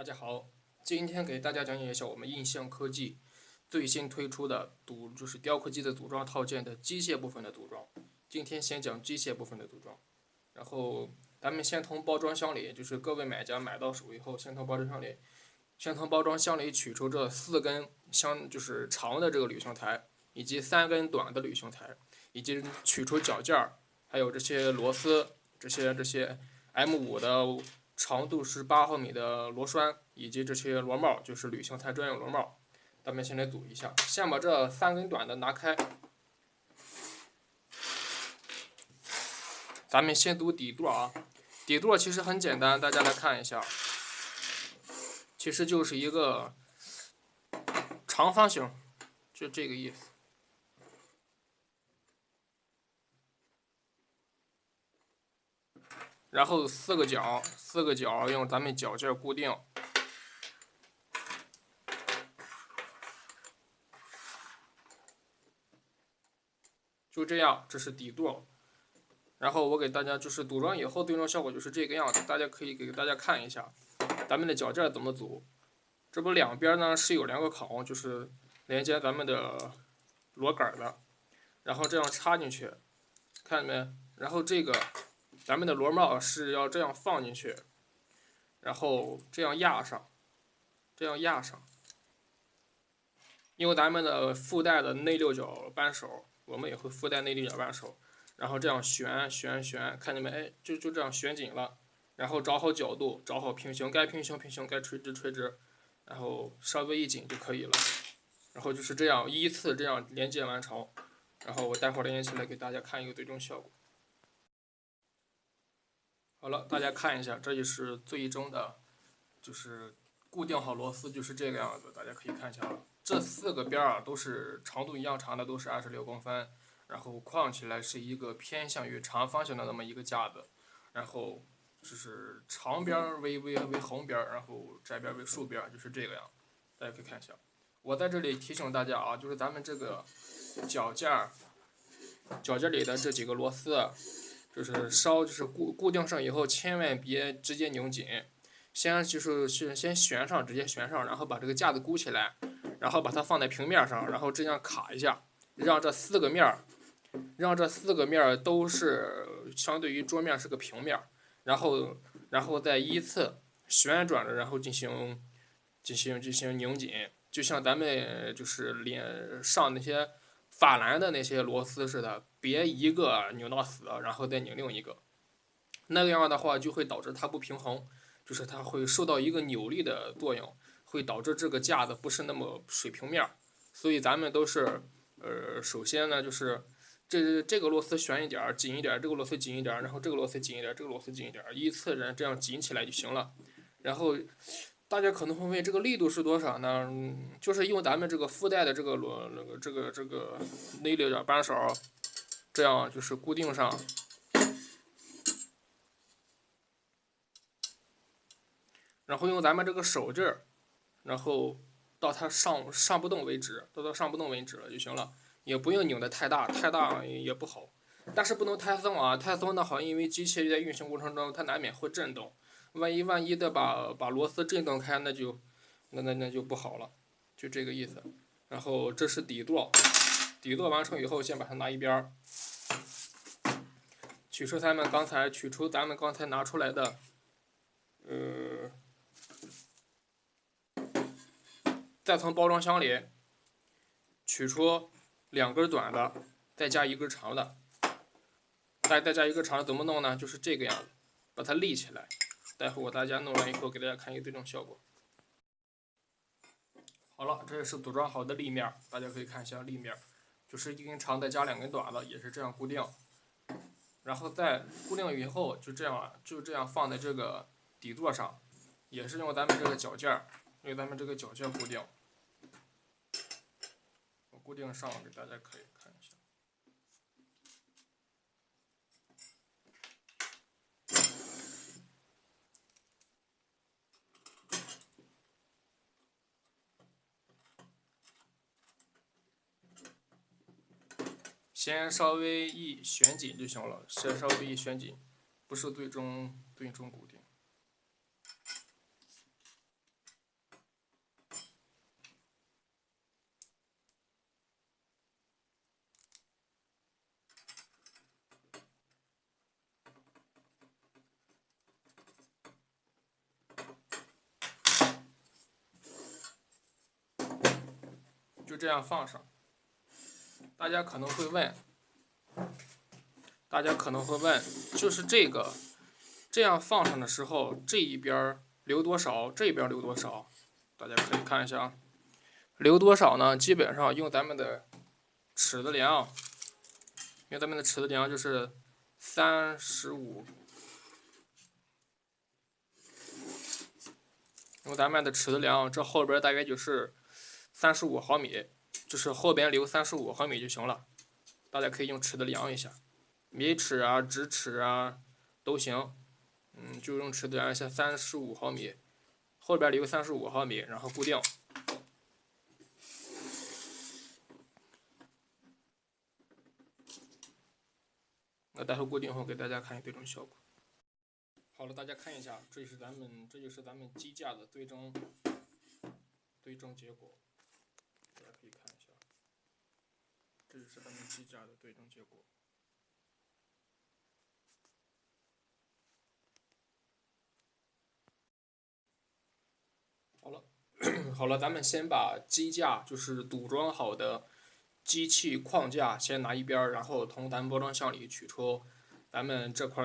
大家好，今天给大家讲解一下我们印象科技最新推出的组，就是雕刻机的组装套件的机械部分的组装。今天先讲机械部分的组装，然后咱们先从包装箱里，就是各位买家买到手以后，先从包装箱里，先从包装箱里取出这四根相就是长的这个铝型材，以及三根短的铝型材，以及取出脚件儿，还有这些螺丝，这些这些 M 五的。长度是八毫米的螺栓，以及这些螺帽，就是铝型材专用螺帽。咱们先来组一下，先把这三根短的拿开。咱们先组底座啊，底座其实很简单，大家来看一下，其实就是一个长方形，就这个意思。然后四个角，四个角用咱们脚件固定，就这样，这是底座。然后我给大家就是组装以后最终效果就是这个样子，大家可以给大家看一下咱们的脚件怎么组。这不两边呢是有两个孔，就是连接咱们的螺杆的，然后这样插进去，看见没？然后这个。咱们的螺帽是要这样放进去，然后这样压上，这样压上。用咱们的附带的内六角扳手，我们也会附带内六角扳手，然后这样旋旋旋，看见没？哎，就就这样旋紧了。然后找好角度，找好平行，该平行平行，该垂直垂直，然后稍微一紧就可以了。然后就是这样依次这样连接完成。然后我待会儿连接起来给大家看一个最终效果。好了，大家看一下，这就是最终的，就是固定好螺丝就是这个样子。大家可以看一下啊，这四个边啊都是长度一样长的，都是二十六公分，然后框起来是一个偏向于长方形的那么一个架子，然后就是长边为为为横边，然后窄边为竖边，就是这个样。大家可以看一下，我在这里提醒大家啊，就是咱们这个脚架，脚架里的这几个螺丝。就是稍就是固固定上以后，千万别直接拧紧，先就是先先旋上，直接旋上，然后把这个架子箍起来，然后把它放在平面上，然后这样卡一下，让这四个面儿，让这四个面儿都是相对于桌面是个平面，然后然后再依次旋转着，然后进行进行进行拧紧，就像咱们就是连上那些。法兰的那些螺丝似的，别一个拧到死，然后再拧另一个，那个样的话就会导致它不平衡，就是它会受到一个扭力的作用，会导致这个架子不是那么水平面。所以咱们都是，呃，首先呢就是这这个螺丝旋一点紧一点，这个螺丝紧一点，然后这个螺丝紧一点，这个螺丝紧一点，依次然这样紧起来就行了，然后。大家可能会问，这个力度是多少呢？就是用咱们这个附带的这个螺，那个这个这个内六角扳手，这样就是固定上，然后用咱们这个手劲儿，然后到它上上不动为止，到它上不动为止了就行了，也不用拧的太大，太大也不好，但是不能太松啊，太松的话，因为机器在运行过程中它难免会震动。万一万一的把把螺丝震动开，那就那那那就不好了，就这个意思。然后这是底座，底座完成以后，先把它拿一边儿，取出咱们刚才取出咱们刚才拿出来的，呃，再从包装箱里取出两根短的，再加一根长的，再再加一根长的，怎么弄呢？就是这个样子，把它立起来。待会我大家弄完以后，给大家看一个最终效果。好了，这也是组装好的立面，大家可以看一下立面，就是一根长的加两根短的，也是这样固定。然后在固定以后，就这样就这样放在这个底座上，也是用咱们这个脚件儿，用咱们这个脚件固定。我固定上给大家可以。先稍微一旋紧就行了先稍微一旋紧不是最终最终固定。就这样放上。大家可能会问，大家可能会问，就是这个这样放上的时候，这一边留多少，这边留多少？大家可以看一下啊，留多少呢？基本上用咱们的尺子量，用咱们的尺子量就是三十五。用咱们的尺子量，这后边大概就是三十五毫米，就是后边留三十五毫米就行了。大家可以用尺子量一下，米尺啊、直尺啊都行。嗯，就用尺子量一下，三十五毫米，后边留三十五毫米，然后固定。那待会固定后给大家看最终效果。好了，大家看一下，这就是咱们，这就是咱们机架的最终最终结果。大家可以看一下，这就是咱们机架的对称结果。好了，好了，咱们先把机架就是组装好的机器框架先拿一边，然后从咱们包装箱里取出咱们这块。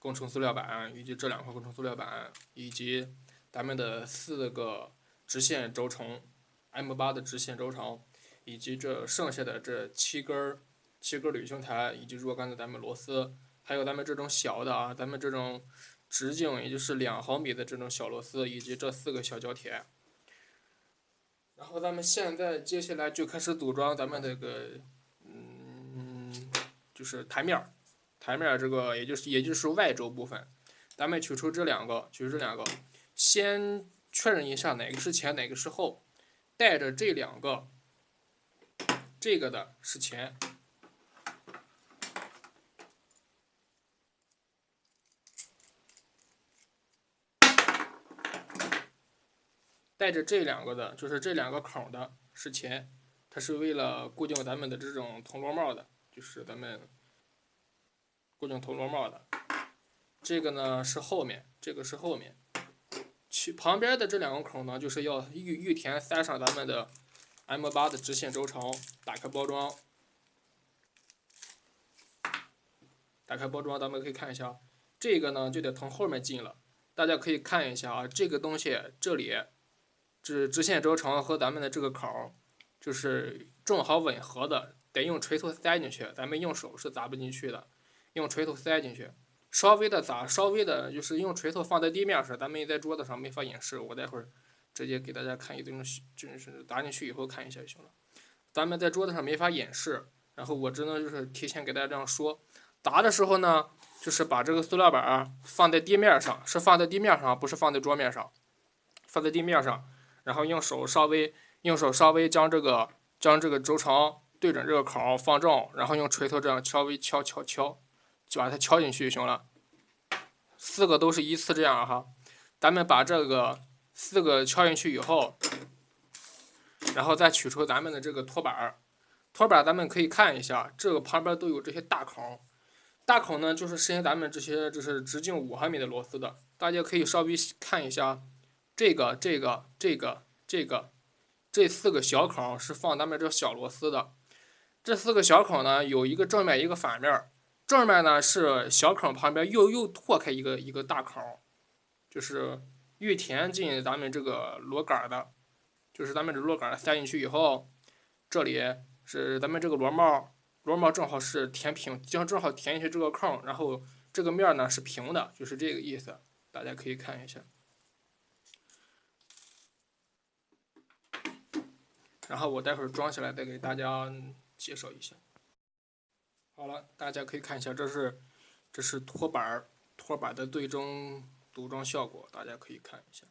工程塑料板以及这两块工程塑料板，以及咱们的四个直线轴承，M 八的直线轴承，以及这剩下的这七根儿七根铝青台，以及若干的咱们螺丝，还有咱们这种小的啊，咱们这种直径也就是两毫米的这种小螺丝，以及这四个小胶铁。然后咱们现在接下来就开始组装咱们这个，嗯，就是台面儿。台面这个，也就是也就是外轴部分，咱们取出这两个，取出这两个，先确认一下哪个是前，哪个是后，带着这两个，这个的是前，带着这两个的，就是这两个孔的是前，它是为了固定咱们的这种铜螺帽的，就是咱们。固定铜螺帽的，这个呢是后面，这个是后面，去旁边的这两个孔呢，就是要预预填塞上咱们的 M 八的直线轴承。打开包装，打开包装，咱们可以看一下，这个呢就得从后面进了。大家可以看一下啊，这个东西这里，这直线轴承和咱们的这个口，就是正好吻合的，得用锤头塞进去，咱们用手是砸不进去的。用锤头塞进去，稍微的砸，稍微的，就是用锤头放在地面上，咱们在桌子上没法演示，我待会儿直接给大家看一种，就是打进去以后看一下就行了。咱们在桌子上没法演示，然后我只能就是提前给大家这样说，砸的时候呢，就是把这个塑料板放在地面上，是放在地面上，不是放在桌面上，放在地面上，然后用手稍微用手稍微将这个将这个轴承对准这个口放正，然后用锤头这样敲微敲敲敲。就把它敲进去就行了，四个都是依次这样哈。咱们把这个四个敲进去以后，然后再取出咱们的这个托板儿。托板咱们可以看一下，这个旁边都有这些大孔，大孔呢就是伸咱们这些就是直径五毫米的螺丝的。大家可以稍微看一下，这个、这个、这个、这个，这四个小孔是放咱们这小螺丝的。这四个小孔呢，有一个正面，一个反面。正面呢是小孔旁边又又拓开一个一个大孔，就是预填进咱们这个螺杆的，就是咱们这螺杆塞进去以后，这里是咱们这个螺帽，螺帽正好是填平，将正好填进去这个孔，然后这个面呢是平的，就是这个意思，大家可以看一下。然后我待会儿装起来再给大家介绍一下。好了，大家可以看一下，这是这是托板托板的最终组装效果，大家可以看一下。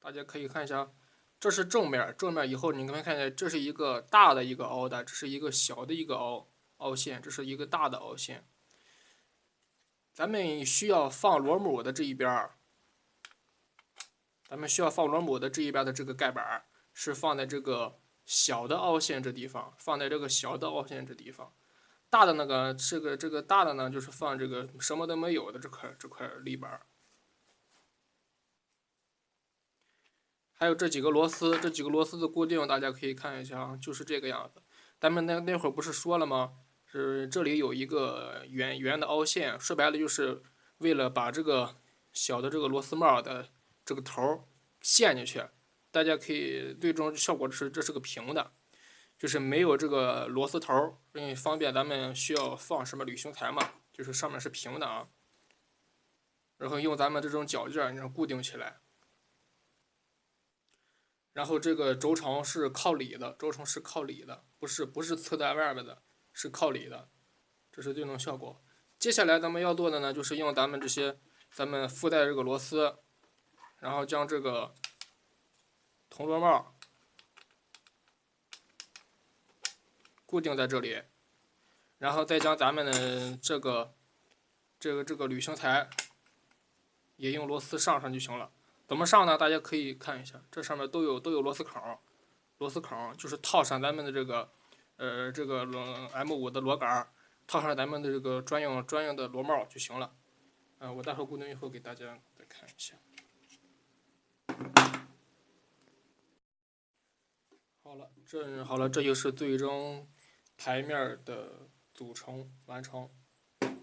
大家可以看一下，这是正面，正面以后你们看一下，这是一个大的一个凹的，这是一个小的一个凹凹陷，这是一个大的凹陷。咱们需要放螺母的这一边，咱们需要放螺母的这一边的这个盖板是放在这个。小的凹陷这地方放在这个小的凹陷这地方，大的那个这个这个大的呢，就是放这个什么都没有的这块这块立板。还有这几个螺丝，这几个螺丝的固定，大家可以看一下啊，就是这个样子。咱们那那会儿不是说了吗？是这里有一个圆圆的凹陷，说白了就是为了把这个小的这个螺丝帽的这个头陷进去。大家可以最终效果是这是个平的，就是没有这个螺丝头，因为方便咱们需要放什么铝型材嘛，就是上面是平的啊。然后用咱们这种脚件，你固定起来。然后这个轴承是靠里的，轴承是靠里的，不是不是侧在外边的，是靠里的，这是最终效果。接下来咱们要做的呢，就是用咱们这些咱们附带这个螺丝，然后将这个铜螺帽固定在这里，然后再将咱们的这个这个这个铝型材也用螺丝上上就行了。怎么上呢？大家可以看一下，这上面都有都有螺丝孔，螺丝孔就是套上咱们的这个，呃，这个 M 五的螺杆，套上咱们的这个专用专用的螺帽就行了。嗯，我待会固定以后给大家再看一下。好了，这好了，这就是最终台面的组成完成，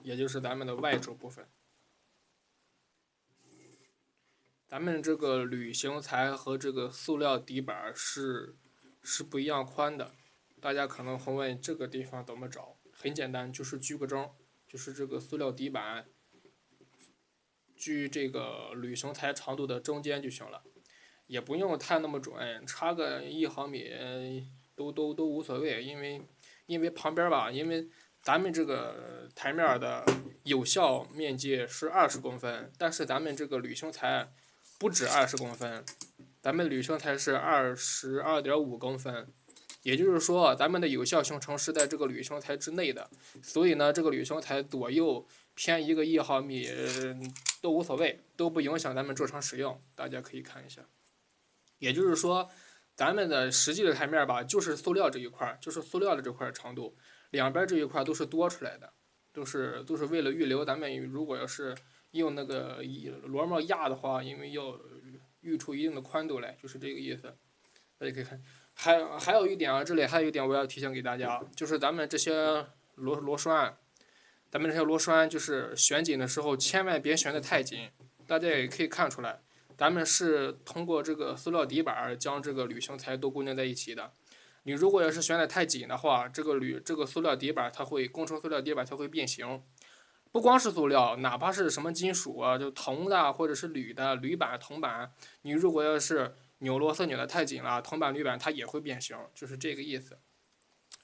也就是咱们的外轴部分。咱们这个铝型材和这个塑料底板是是不一样宽的，大家可能会问这个地方怎么找？很简单，就是锯个针，就是这个塑料底板锯这个铝型材长度的中间就行了，也不用太那么准，差个一毫米都都都无所谓，因为因为旁边吧，因为咱们这个台面的有效面积是二十公分，但是咱们这个铝型材。不止二十公分，咱们铝型材是二十二点五公分，也就是说，咱们的有效行程是在这个铝型材之内的，所以呢，这个铝型材左右偏一个一毫米都无所谓，都不影响咱们正常使用。大家可以看一下，也就是说，咱们的实际的台面吧，就是塑料这一块，就是塑料的这块长度，两边这一块都是多出来的，都是都是为了预留咱们如果要是。用那个螺帽压的话，因为要预出一定的宽度来，就是这个意思。大家可以看，还还有一点啊，这里还有一点我要提醒给大家，就是咱们这些螺螺栓，咱们这些螺栓就是旋紧的时候千万别旋得太紧。大家也可以看出来，咱们是通过这个塑料底板将这个铝型材都固定在一起的。你如果要是旋得太紧的话，这个铝这个塑料底板它会工程塑料底板它会变形。不光是塑料，哪怕是什么金属啊，就铜的或者是铝的，铝板、铜板，你如果要是扭螺丝扭得太紧了，铜板、铝板它也会变形，就是这个意思。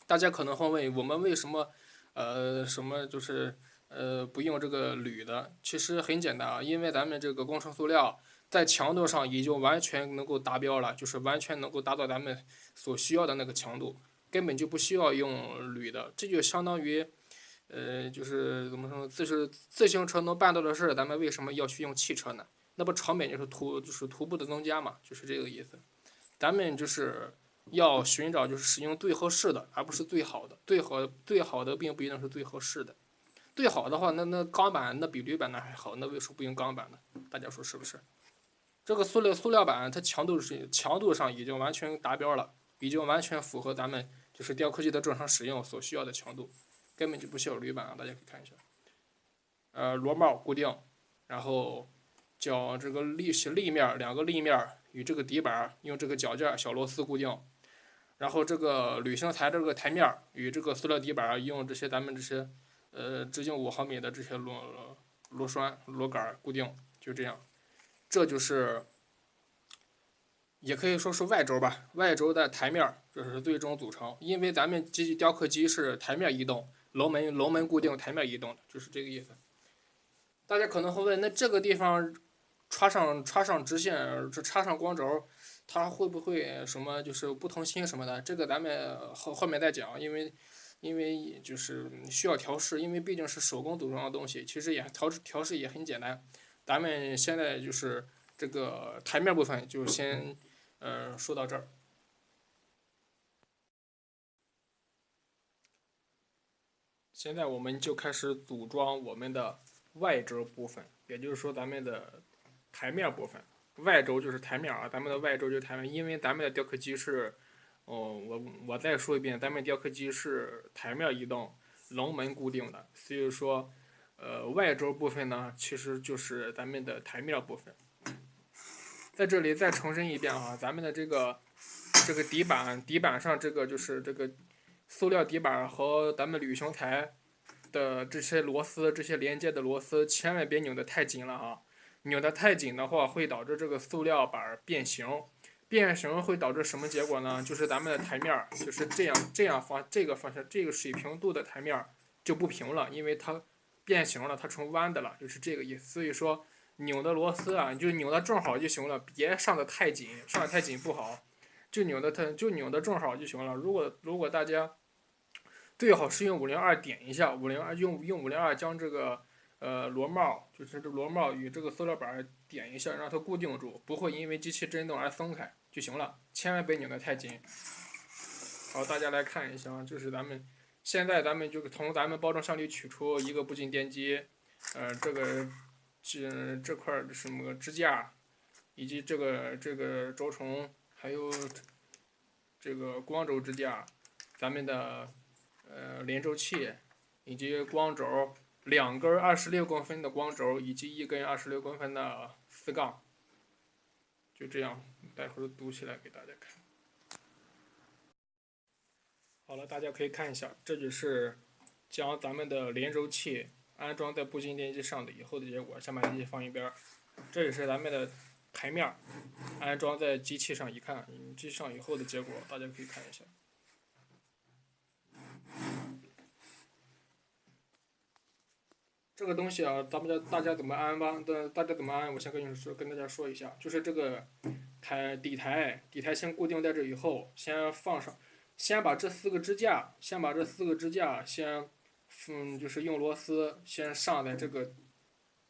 大家可能会问，我们为什么呃什么就是呃不用这个铝的？其实很简单啊，因为咱们这个工程塑料在强度上已经完全能够达标了，就是完全能够达到咱们所需要的那个强度，根本就不需要用铝的，这就相当于。呃，就是怎么说，自是自行车能办到的事儿，咱们为什么要去用汽车呢？那不成本就是徒就是徒步的增加嘛，就是这个意思。咱们就是要寻找就是使用最合适的，而不是最好的。最好最好的并不一定是最合适的。最好的话，那那钢板那比铝板那还好，那为什么不用钢板呢？大家说是不是？这个塑料塑料板它强度是强度上已经完全达标了，已经完全符合咱们就是雕刻机的正常使用所需要的强度。根本就不需要铝板啊，大家可以看一下。呃，螺帽固定，然后将这个立立面两个立面与这个底板用这个脚件小螺丝固定，然后这个铝型材这个台面与这个塑料底板用这些咱们这些呃直径五毫米的这些螺螺栓螺杆固定，就这样，这就是。也可以说是外轴吧，外轴的台面这是最终组成，因为咱们机器雕刻机是台面移动。龙门龙门固定，台面移动的，就是这个意思。大家可能会问，那这个地方插上插上直线，这插上光轴，它会不会什么就是不同心什么的？这个咱们后后面再讲，因为因为就是需要调试，因为毕竟是手工组装的东西，其实也调试调试也很简单。咱们现在就是这个台面部分就先呃说到这儿。现在我们就开始组装我们的外轴部分，也就是说咱们的台面部分。外轴就是台面啊，咱们的外轴就是台面，因为咱们的雕刻机是，哦，我我再说一遍，咱们雕刻机是台面移动，龙门固定的，所以说，呃，外轴部分呢，其实就是咱们的台面部分。在这里再重申一遍啊，咱们的这个这个底板，底板上这个就是这个塑料底板和咱们铝型材的这些螺丝，这些连接的螺丝，千万别拧得太紧了啊。拧得太紧的话，会导致这个塑料板变形。变形会导致什么结果呢？就是咱们的台面就是这样这样方这个方向这个水平度的台面就不平了，因为它变形了，它成弯的了，就是这个意思。所以说。拧的螺丝啊，你就拧的正好就行了，别上的太紧，上的太紧不好。就拧的它，就拧的正好就行了。如果如果大家最好是用五零二点一下，五零二用用五零二将这个呃螺帽，就是这螺帽与这个塑料板点一下，让它固定住，不会因为机器震动而松开就行了。千万别拧的太紧。好，大家来看一下啊，就是咱们现在咱们就从咱们包装箱里取出一个步进电机，呃，这个。这这块什么支架，以及这个这个轴承，还有这个光轴支架，咱们的呃连轴器，以及光轴，两根二十六公分的光轴，以及一根二十六公分的丝杠，就这样，待会儿读起来给大家看。好了，大家可以看一下，这就是将咱们的连轴器。安装在步进电机上的以后的结果，先把机器放一边。这也是咱们的台面安装在机器上，一看，机器上以后的结果，大家可以看一下。这个东西啊，咱们家大家怎么安吧？的大家怎么安？我先跟你说，跟大家说一下，就是这个台底台，底台先固定在这以后，先放上，先把这四个支架，先把这四个支架先。嗯，就是用螺丝先上在这个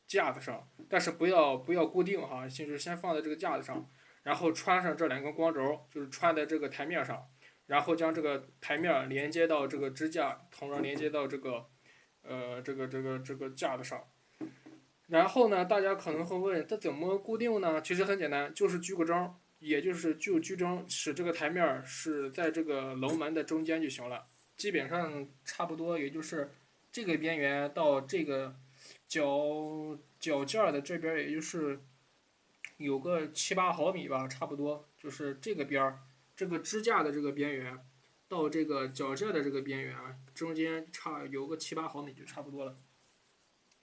架子上，但是不要不要固定哈，就是先放在这个架子上，然后穿上这两根光轴，就是穿在这个台面上，然后将这个台面连接到这个支架，同样连接到这个呃这个这个这个架子上。然后呢，大家可能会问，它怎么固定呢？其实很简单，就是锯个针，也就是就居中，使这个台面是在这个楼门的中间就行了。基本上差不多，也就是这个边缘到这个脚脚件的这边，也就是有个七八毫米吧，差不多。就是这个边儿，这个支架的这个边缘到这个脚件的这个边缘中间差有个七八毫米就差不多了。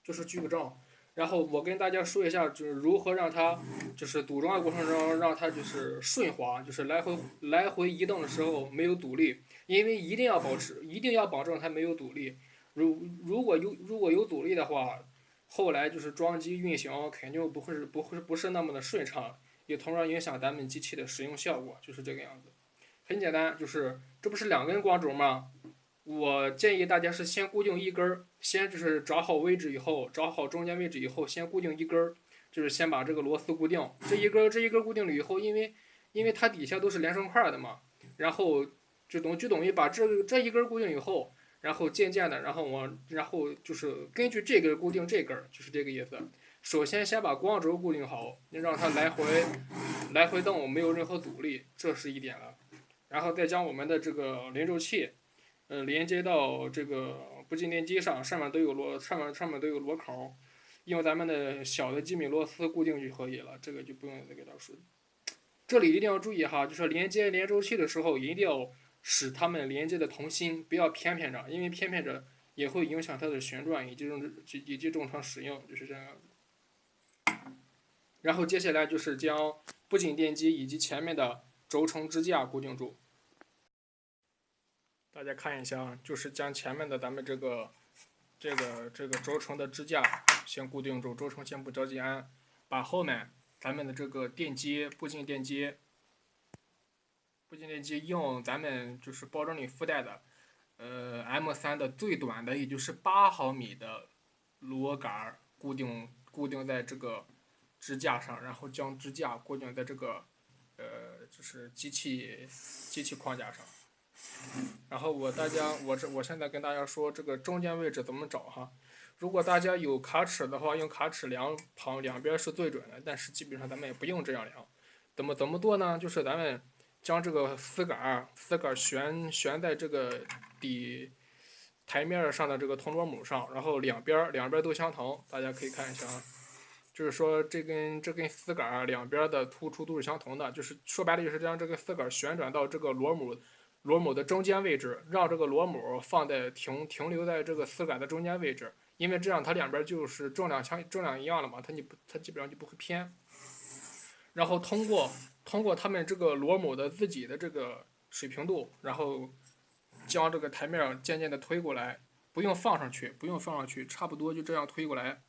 就是锯个正。然后我跟大家说一下，就是如何让它，就是组装的过程中让它就是顺滑，就是来回来回移动的时候没有阻力，因为一定要保持，一定要保证它没有阻力。如如果有如果有阻力的话，后来就是装机运行肯定不会是不会不是那么的顺畅，也同样影响咱们机器的使用效果，就是这个样子。很简单，就是这不是两根光轴吗？我建议大家是先固定一根儿，先就是找好位置以后，找好中间位置以后，先固定一根儿，就是先把这个螺丝固定。这一根儿这一根儿固定了以后，因为因为它底下都是连成块的嘛，然后就等就等于把这这一根儿固定以后，然后渐渐的，然后往然后就是根据这根儿固定这根儿，就是这个意思。首先先把光轴固定好，让它来回来回动，没有任何阻力，这是一点了。然后再将我们的这个连轴器。呃，连接到这个步进电机上，上面都有螺，上面上面都有螺口，用咱们的小的机米螺丝固定就可以了，这个就不用再给他说。这里一定要注意哈，就是连接连轴器的时候，一定要使它们连接的同心，不要偏偏着，因为偏偏着也会影响它的旋转以及正以及正常使用，就是这样。然后接下来就是将步进电机以及前面的轴承支架固定住。大家看一下啊，就是将前面的咱们这个这个这个轴承的支架先固定住，轴承先不着急安，把后面咱们的这个电机步进电机步进电机用咱们就是包装里附带的呃 M 三的最短的，也就是八毫米的螺杆固定固定在这个支架上，然后将支架固定在这个呃就是机器机器框架上。然后我大家我这我现在跟大家说这个中间位置怎么找哈，如果大家有卡尺的话，用卡尺量旁两边是最准的，但是基本上咱们也不用这样量。怎么怎么做呢？就是咱们将这个丝杆儿丝杆儿悬悬在这个底台面上的这个铜螺母上，然后两边两边都相同，大家可以看一下啊。就是说，这根这根丝杆儿两边的突出都是相同的，就是说白了就是将这个丝杆儿旋转到这个螺母螺母的中间位置，让这个螺母放在停停留在这个丝杆的中间位置，因为这样它两边就是重量相重量一样了嘛，它你不它基本上就不会偏。然后通过通过他们这个螺母的自己的这个水平度，然后将这个台面渐渐的推过来，不用放上去，不用放上去，差不多就这样推过来。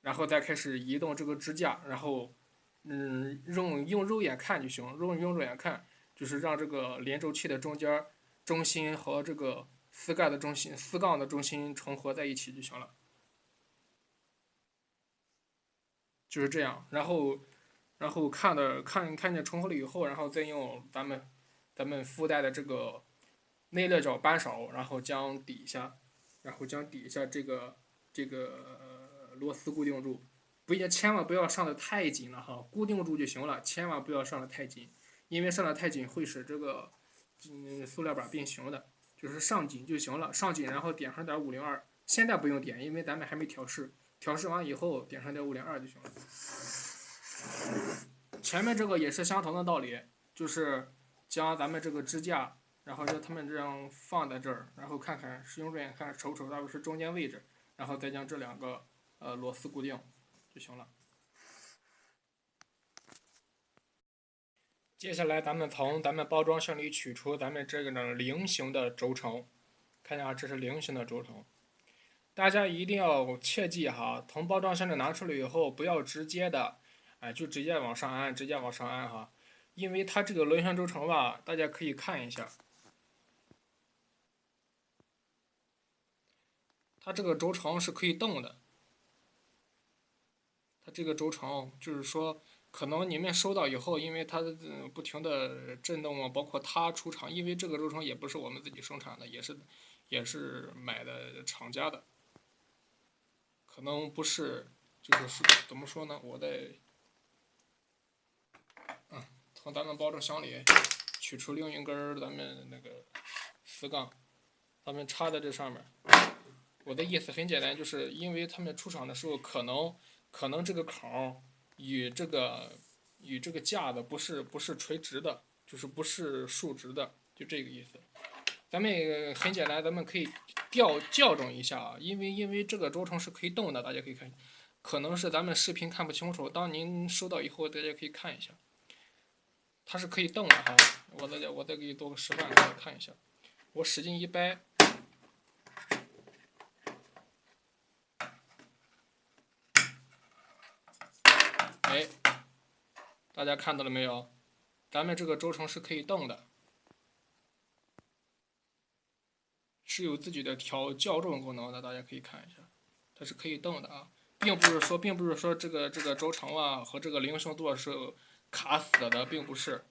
然后再开始移动这个支架，然后，嗯，用用肉眼看就行，用用肉眼看，就是让这个连轴器的中间中心和这个丝盖的中心、丝杠的中心重合在一起就行了，就是这样。然后，然后看的看看见重合了以后，然后再用咱们咱们附带的这个内六角扳手，然后将底下，然后将底下这个这个。螺丝固定住，不也千万不要上的太紧了哈，固定住就行了，千万不要上的太紧，因为上的太紧会使这个嗯塑料板变形的，就是上紧就行了，上紧然后点上点五零二，现在不用点，因为咱们还没调试，调试完以后点上点五零二就行了。前面这个也是相同的道理，就是将咱们这个支架，然后让它们这样放在这儿，然后看看使用肉眼看瞅瞅到底是中间位置，然后再将这两个。呃，螺丝固定就行了。接下来，咱们从咱们包装箱里取出咱们这个呢菱形的轴承，看一下，这是菱形的轴承。大家一定要切记哈，从包装箱里拿出来以后，不要直接的，哎，就直接往上安，直接往上安哈，因为它这个轮旋轴承吧，大家可以看一下，它这个轴承是可以动的。它这个轴承就是说，可能你们收到以后，因为它不停的震动啊，包括它出厂，因为这个轴承也不是我们自己生产的，也是也是买的厂家的，可能不是，就是是怎么说呢？我在，嗯，从咱们包装箱里取出另一根咱们那个丝杠，咱们插在这上面。我的意思很简单，就是因为他们出厂的时候可能。可能这个孔与这个与这个架子不是不是垂直的，就是不是竖直的，就这个意思。咱们很简单，咱们可以调校正一下啊，因为因为这个轴承是可以动的，大家可以看，可能是咱们视频看不清楚，当您收到以后，大家可以看一下，它是可以动的哈。我再我再给你做个示范，大家看一下，我使劲一掰。哎，大家看到了没有？咱们这个轴承是可以动的，是有自己的调校正功能的。大家可以看一下，它是可以动的啊，并不是说，并不是说这个这个轴承啊和这个菱形座是卡死的，并不是。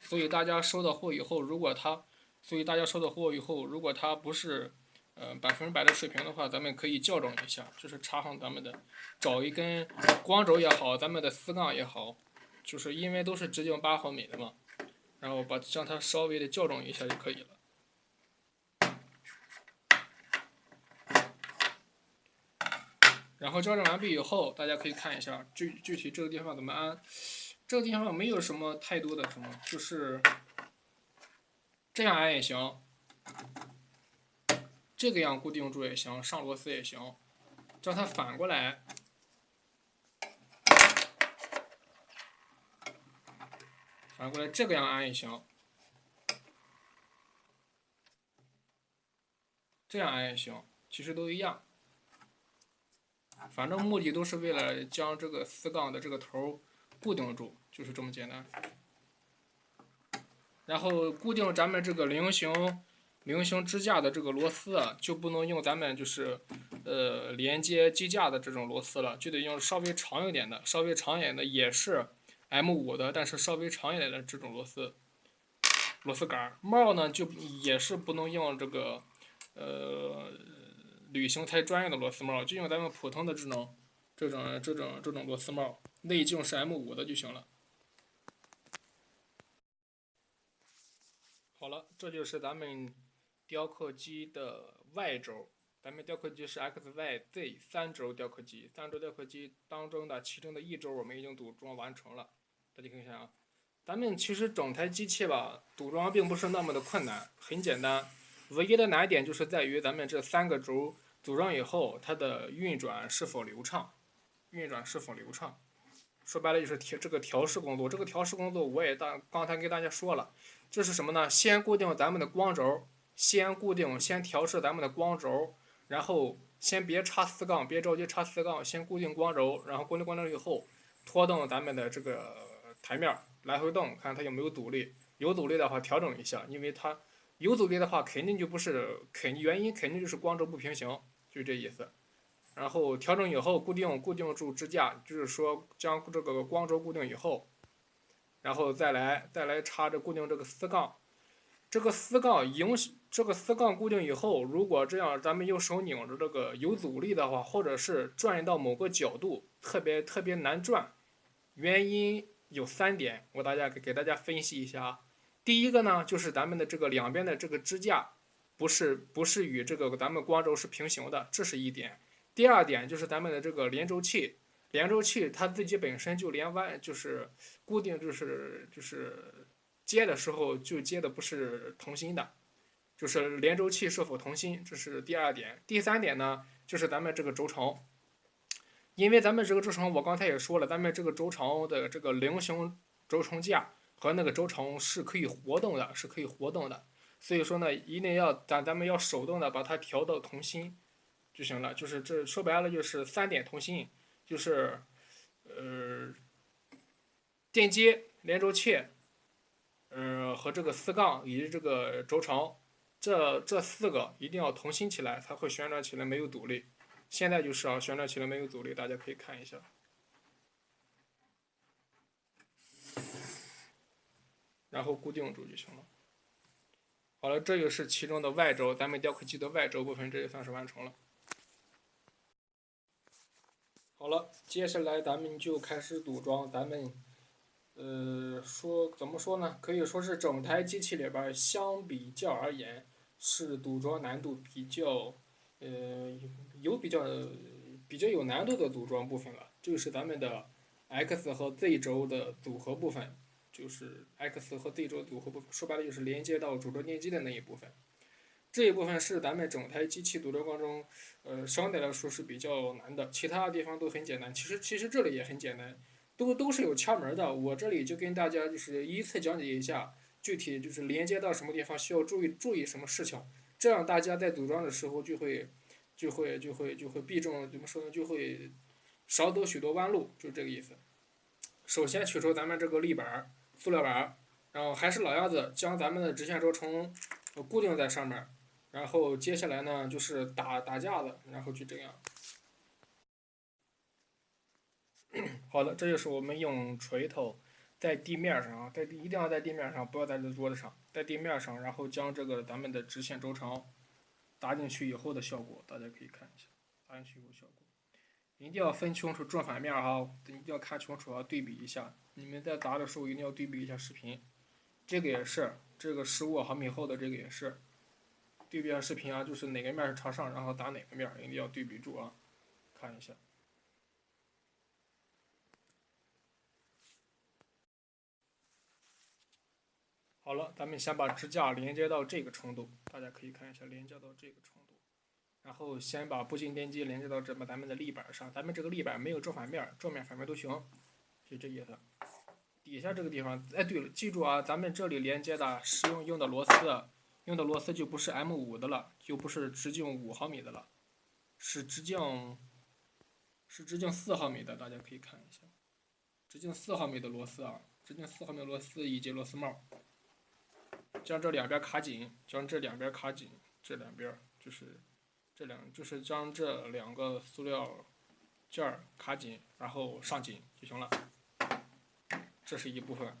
所以大家收到货以后，如果它，所以大家收到货以后，如果它不是。呃，百分之百的水平的话，咱们可以校正一下，就是插上咱们的，找一根光轴也好，咱们的丝杠也好，就是因为都是直径八毫米的嘛，然后把将它稍微的校正一下就可以了。然后校正完毕以后，大家可以看一下具具体这个地方怎么安，这个地方没有什么太多的什么，就是这样安也行。这个样固定住也行，上螺丝也行，叫它反过来，反过来这个样安也行，这样安也行，其实都一样，反正目的都是为了将这个丝杠的这个头固定住，就是这么简单。然后固定咱们这个菱形。菱形支架的这个螺丝啊，就不能用咱们就是，呃，连接机架的这种螺丝了，就得用稍微长一点的，稍微长一点的也是 M 五的，但是稍微长一点的这种螺丝，螺丝杆。帽呢就也是不能用这个，呃，旅行才专用的螺丝帽，就用咱们普通的这种这种这种这种螺丝帽，内径是 M 五的就行了。好了，这就是咱们雕刻机的 Y 轴。咱们雕刻机是 X、Y、Z 三轴雕刻机，三轴雕刻机当中的其中的一轴我们已经组装完成了。大家看一下啊，咱们其实整台机器吧，组装并不是那么的困难，很简单。唯一的难点就是在于咱们这三个轴组装以后，它的运转是否流畅，运转是否流畅。说白了就是调这个调试工作，这个调试工作我也大刚才给大家说了，这是什么呢？先固定咱们的光轴，先固定，先调试咱们的光轴。然后先别插四杠，别着急插四杠，先固定光轴，然后固定光轴以后，拖动咱们的这个台面来回动，看它有没有阻力，有阻力的话调整一下，因为它有阻力的话肯定就不是肯原因肯定就是光轴不平行，就这意思。然后调整以后固定固定住支架，就是说将这个光轴固定以后，然后再来再来插着固定这个四杠。这个丝杠影响这个丝杠固定以后，如果这样咱们用手拧着这个有阻力的话，或者是转到某个角度特别特别难转，原因有三点，我大家给给大家分析一下啊。第一个呢，就是咱们的这个两边的这个支架不是不是与这个咱们光轴是平行的，这是一点。第二点就是咱们的这个连轴器，连轴器它自己本身就连弯就是固定就是就是。接的时候就接的不是同心的，就是连轴器是否同心，这是第二点。第三点呢，就是咱们这个轴承，因为咱们这个轴承我刚才也说了，咱们这个轴承的这个菱形轴承架和那个轴承是可以活动的，是可以活动的。所以说呢，一定要咱咱们要手动的把它调到同心就行了。就是这说白了就是三点同心，就是呃电机、连轴器。嗯，和这个丝杠以及这个轴承，这这四个一定要同心起来，才会旋转起来没有阻力。现在就是啊，旋转起来没有阻力，大家可以看一下。然后固定住就行了。好了，这就是其中的外轴，咱们雕刻机的外轴部分，这也算是完成了。好了，接下来咱们就开始组装咱们。呃，说怎么说呢？可以说是整台机器里边相比较而言，是组装难度比较，呃，有比较比较有难度的组装部分了。就是咱们的 X 和 Z 轴的组合部分，就是 X 和 Z 轴组合部分，说白了就是连接到主轴电机的那一部分。这一部分是咱们整台机器组装过程中，呃，相对来说是比较难的。其他地方都很简单，其实其实这里也很简单。都都是有窍门的，我这里就跟大家就是依次讲解一下，具体就是连接到什么地方需要注意注意什么事情，这样大家在组装的时候就会就会就会就会避重怎么说呢？就会少走许多弯路，就这个意思。首先取出咱们这个立板，塑料板，然后还是老样子，将咱们的直线轴承固定在上面，然后接下来呢就是打打架子，然后就这样。好的，这就是我们用锤头在地面上啊，在地一定要在地面上，不要在这桌子上，在地面上，然后将这个咱们的直线轴承打进去以后的效果，大家可以看一下，打进去以后效果，一定要分清楚正反面哈，一定要看清楚啊，对比一下，你们在打的时候一定要对比一下视频，这个也是，这个十五毫米厚的这个也是，对比下视频啊，就是哪个面是朝上，然后打哪个面，一定要对比住啊，看一下。好了，咱们先把支架连接到这个程度，大家可以看一下，连接到这个程度。然后先把步进电机连接到这么咱们的立板上，咱们这个立板没有正反面，正面反面都行，就这意思。底下这个地方，哎，对了，记住啊，咱们这里连接的使用用的螺丝，用的螺丝就不是 M 五的了，就不是直径五毫米的了，是直径是直径四毫米的，大家可以看一下，直径四毫米的螺丝啊，直径四毫米螺丝以及螺丝帽。将这两边卡紧，将这两边卡紧，这两边就是这两，就是将这两个塑料件卡紧，然后上紧就行了。这是一部分，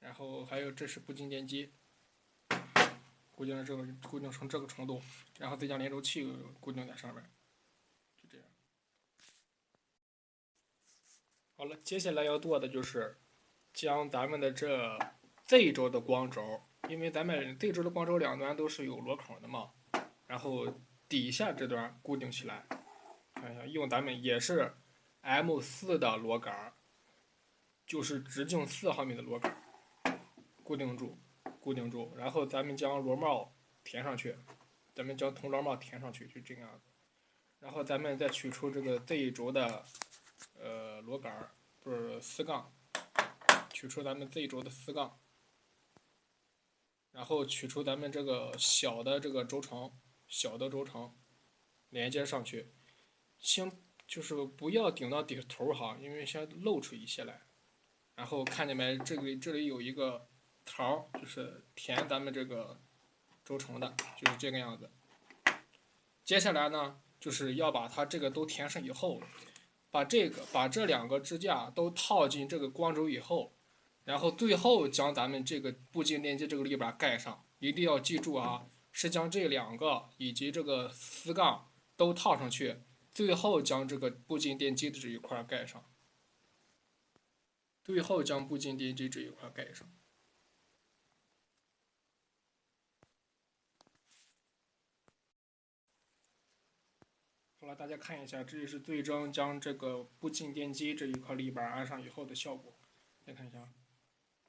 然后还有这是步进电机，固定了这个固定成这个程度，然后再将连轴器固定在上面，就这样。好了，接下来要做的就是将咱们的这 Z 轴的光轴，因为咱们 Z 轴的光轴两端都是有螺孔的嘛，然后底下这段固定起来，看一下，用咱们也是 M 四的螺杆，就是直径四毫米的螺杆，固定住。固定住，然后咱们将螺帽填上去，咱们将铜螺帽填上去，就这样子。然后咱们再取出这个 Z 轴的呃螺杆，不是丝杠，取出咱们 Z 轴的丝杠，然后取出咱们这个小的这个轴承，小的轴承连接上去，先就是不要顶到底头哈，因为先露出一些来。然后看见没？这里这里有一个。槽就是填咱们这个轴承的，就是这个样子。接下来呢，就是要把它这个都填上以后，把这个把这两个支架都套进这个光轴以后，然后最后将咱们这个步进电机这个立板盖上。一定要记住啊，是将这两个以及这个丝杠都套上去，最后将这个步进电机的这一块盖上。最后将步进电机这一块盖上。好了，大家看一下，这就是最终将这个步进电机这一块立板安上以后的效果。再看一下，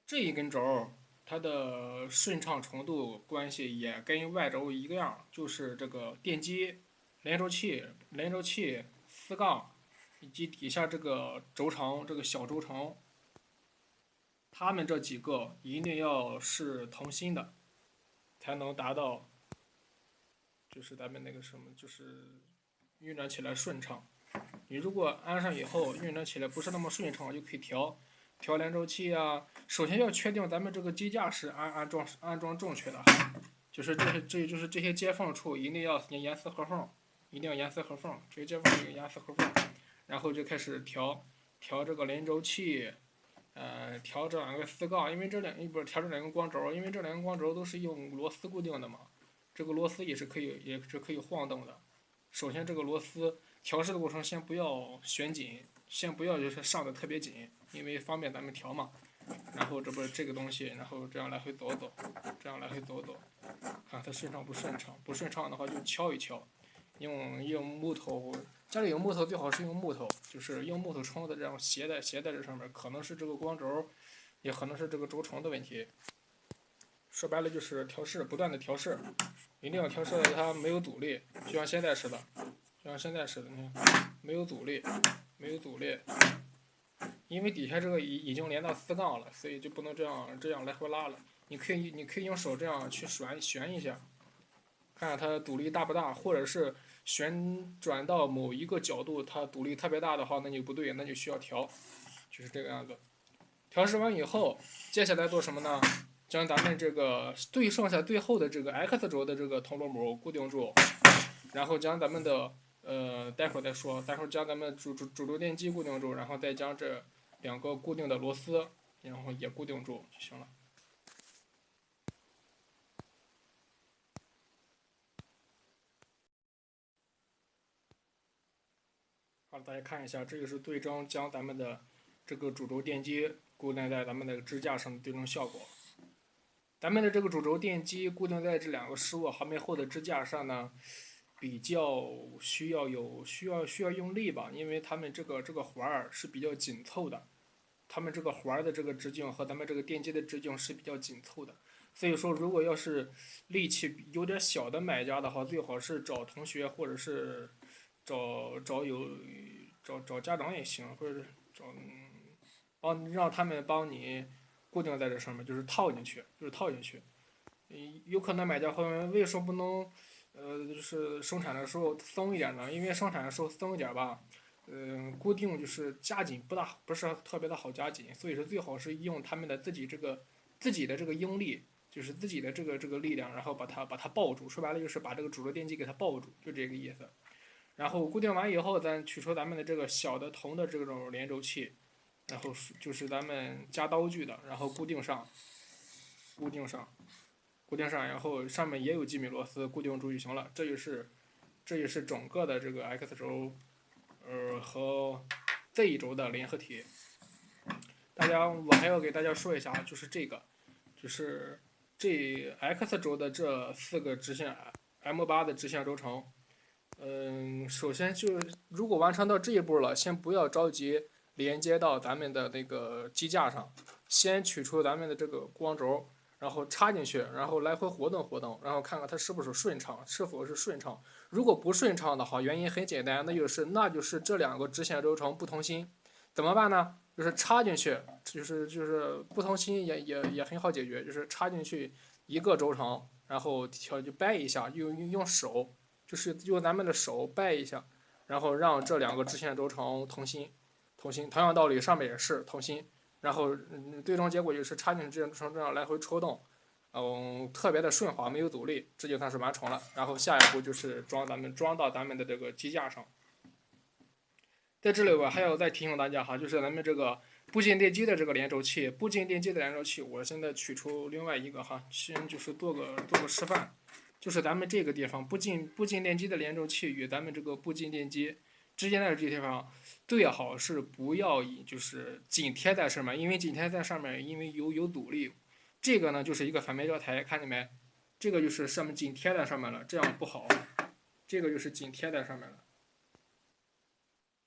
这一根轴，它的顺畅程度关系也跟外轴一个样，就是这个电机、连轴器、连轴器、丝杠以及底下这个轴承、这个小轴承，它们这几个一定要是同心的，才能达到，就是咱们那个什么，就是。运转起来顺畅。你如果安上以后运转起来不是那么顺畅，就可以调调连轴器啊。首先要确定咱们这个机架是安安装安装正确的，就是这些这就是这些接缝处一定要严丝合缝，一定要严丝合缝，这些接缝要严丝合缝。然后就开始调调这个连轴器，呃，调这两个丝杠，因为这两不是调这两根光轴，因为这两根光轴都是用螺丝固定的嘛，这个螺丝也是可以也是可以晃动的。首先，这个螺丝调试的过程先不要旋紧，先不要就是上的特别紧，因为方便咱们调嘛。然后这不是这个东西，然后这样来回走走，这样来回走走，看它顺畅不顺畅。不顺畅的话就敲一敲，用用木头，家里有木头最好是用木头，就是用木头冲的这样斜在斜在这上面，可能是这个光轴，也可能是这个轴承的问题。说白了就是调试，不断的调试。一定要调试的它没有阻力，就像现在似的，就像现在似的，你看没有阻力，没有阻力，因为底下这个已已经连到丝杠了，所以就不能这样这样来回拉了。你可以你可以用手这样去旋旋一下，看看它阻力大不大，或者是旋转到某一个角度，它阻力特别大的话，那就不对，那就需要调，就是这个样子。调试完以后，接下来做什么呢？将咱们这个最剩下最后的这个 X 轴的这个铜螺母固定住，然后将咱们的呃，待会儿再说，待会儿将咱们主主主轴电机固定住，然后再将这两个固定的螺丝，然后也固定住就行了。好了，大家看一下，这个是最终将咱们的这个主轴电机固定在咱们那个支架上的最终效果。咱们的这个主轴电机固定在这两个十五毫米厚的支架上呢，比较需要有需要需要用力吧，因为它们这个这个环儿是比较紧凑的，它们这个环儿的这个直径和咱们这个电机的直径是比较紧凑的，所以说如果要是力气有点小的买家的话，最好是找同学或者是找找有找找家长也行，或者找帮让他们帮你。固定在这上面，就是套进去，就是套进去。嗯，有可能买家会问，为什么不能，呃，就是生产的时候松一点呢？因为生产的时候松一点吧，嗯，固定就是加紧不大，不是特别的好加紧，所以说最好是用他们的自己这个自己的这个应力，就是自己的这个这个力量，然后把它把它抱住。说白了就是把这个主轴电机给它抱住，就这个意思。然后固定完以后，咱取出咱们的这个小的铜的这种连轴器。然后就是咱们加刀具的，然后固定上，固定上，固定上，然后上面也有几米螺丝固定住就行了。这就是，这就是整个的这个 X 轴，呃和 Z 轴的联合体。大家，我还要给大家说一下，就是这个，就是这 X 轴的这四个直线 M 八的直线轴承。嗯，首先就如果完成到这一步了，先不要着急连接到咱们的那个机架上，先取出咱们的这个光轴，然后插进去，然后来回活动活动，然后看看它是不是顺畅，是否是顺畅。如果不顺畅的话，原因很简单，那就是那就是这两个直线轴承不同心，怎么办呢？就是插进去，就是就是不同心也也也很好解决，就是插进去一个轴承，然后调就掰一下，用用手。就是用咱们的手掰一下，然后让这两个直线轴承同心，同心。同样道理，上面也是同心。然后最终结果就是插进直线轴承这样来回抽动，嗯，特别的顺滑，没有阻力，这就算是完成了。然后下一步就是装咱们装到咱们的这个机架上。在这里我还要再提醒大家哈，就是咱们这个步进电机的这个连轴器，步进电机的连轴器，我现在取出另外一个哈，先就是做个做个示范。就是咱们这个地方，步进步进电机的连轴器与咱们这个步进电机之间的这个地方，最好是不要以就是紧贴在上面，因为紧贴在上面，因为有有阻力。这个呢就是一个反面教材，看见没？这个就是上面紧贴在上面了，这样不好。这个就是紧贴在上面了，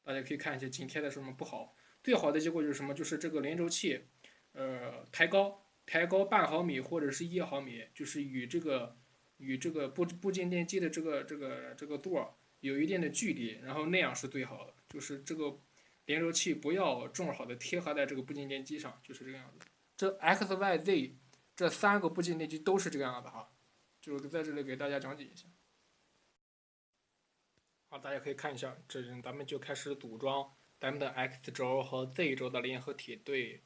大家可以看一下，紧贴在上面不好。最好的结果就是什么？就是这个连轴器，呃，抬高抬高半毫米或者是一毫米，就是与这个。与这个步步进电机的这个这个这个座有一定的距离，然后那样是最好的。就是这个连轴器不要正好的贴合在这个步进电机上，就是这个样子。这 X、Y、Z 这三个步进电机都是这个样子哈，就是在这里给大家讲解一下。好，大家可以看一下，这咱们就开始组装咱们的 X 轴和 Z 轴的联合体，对，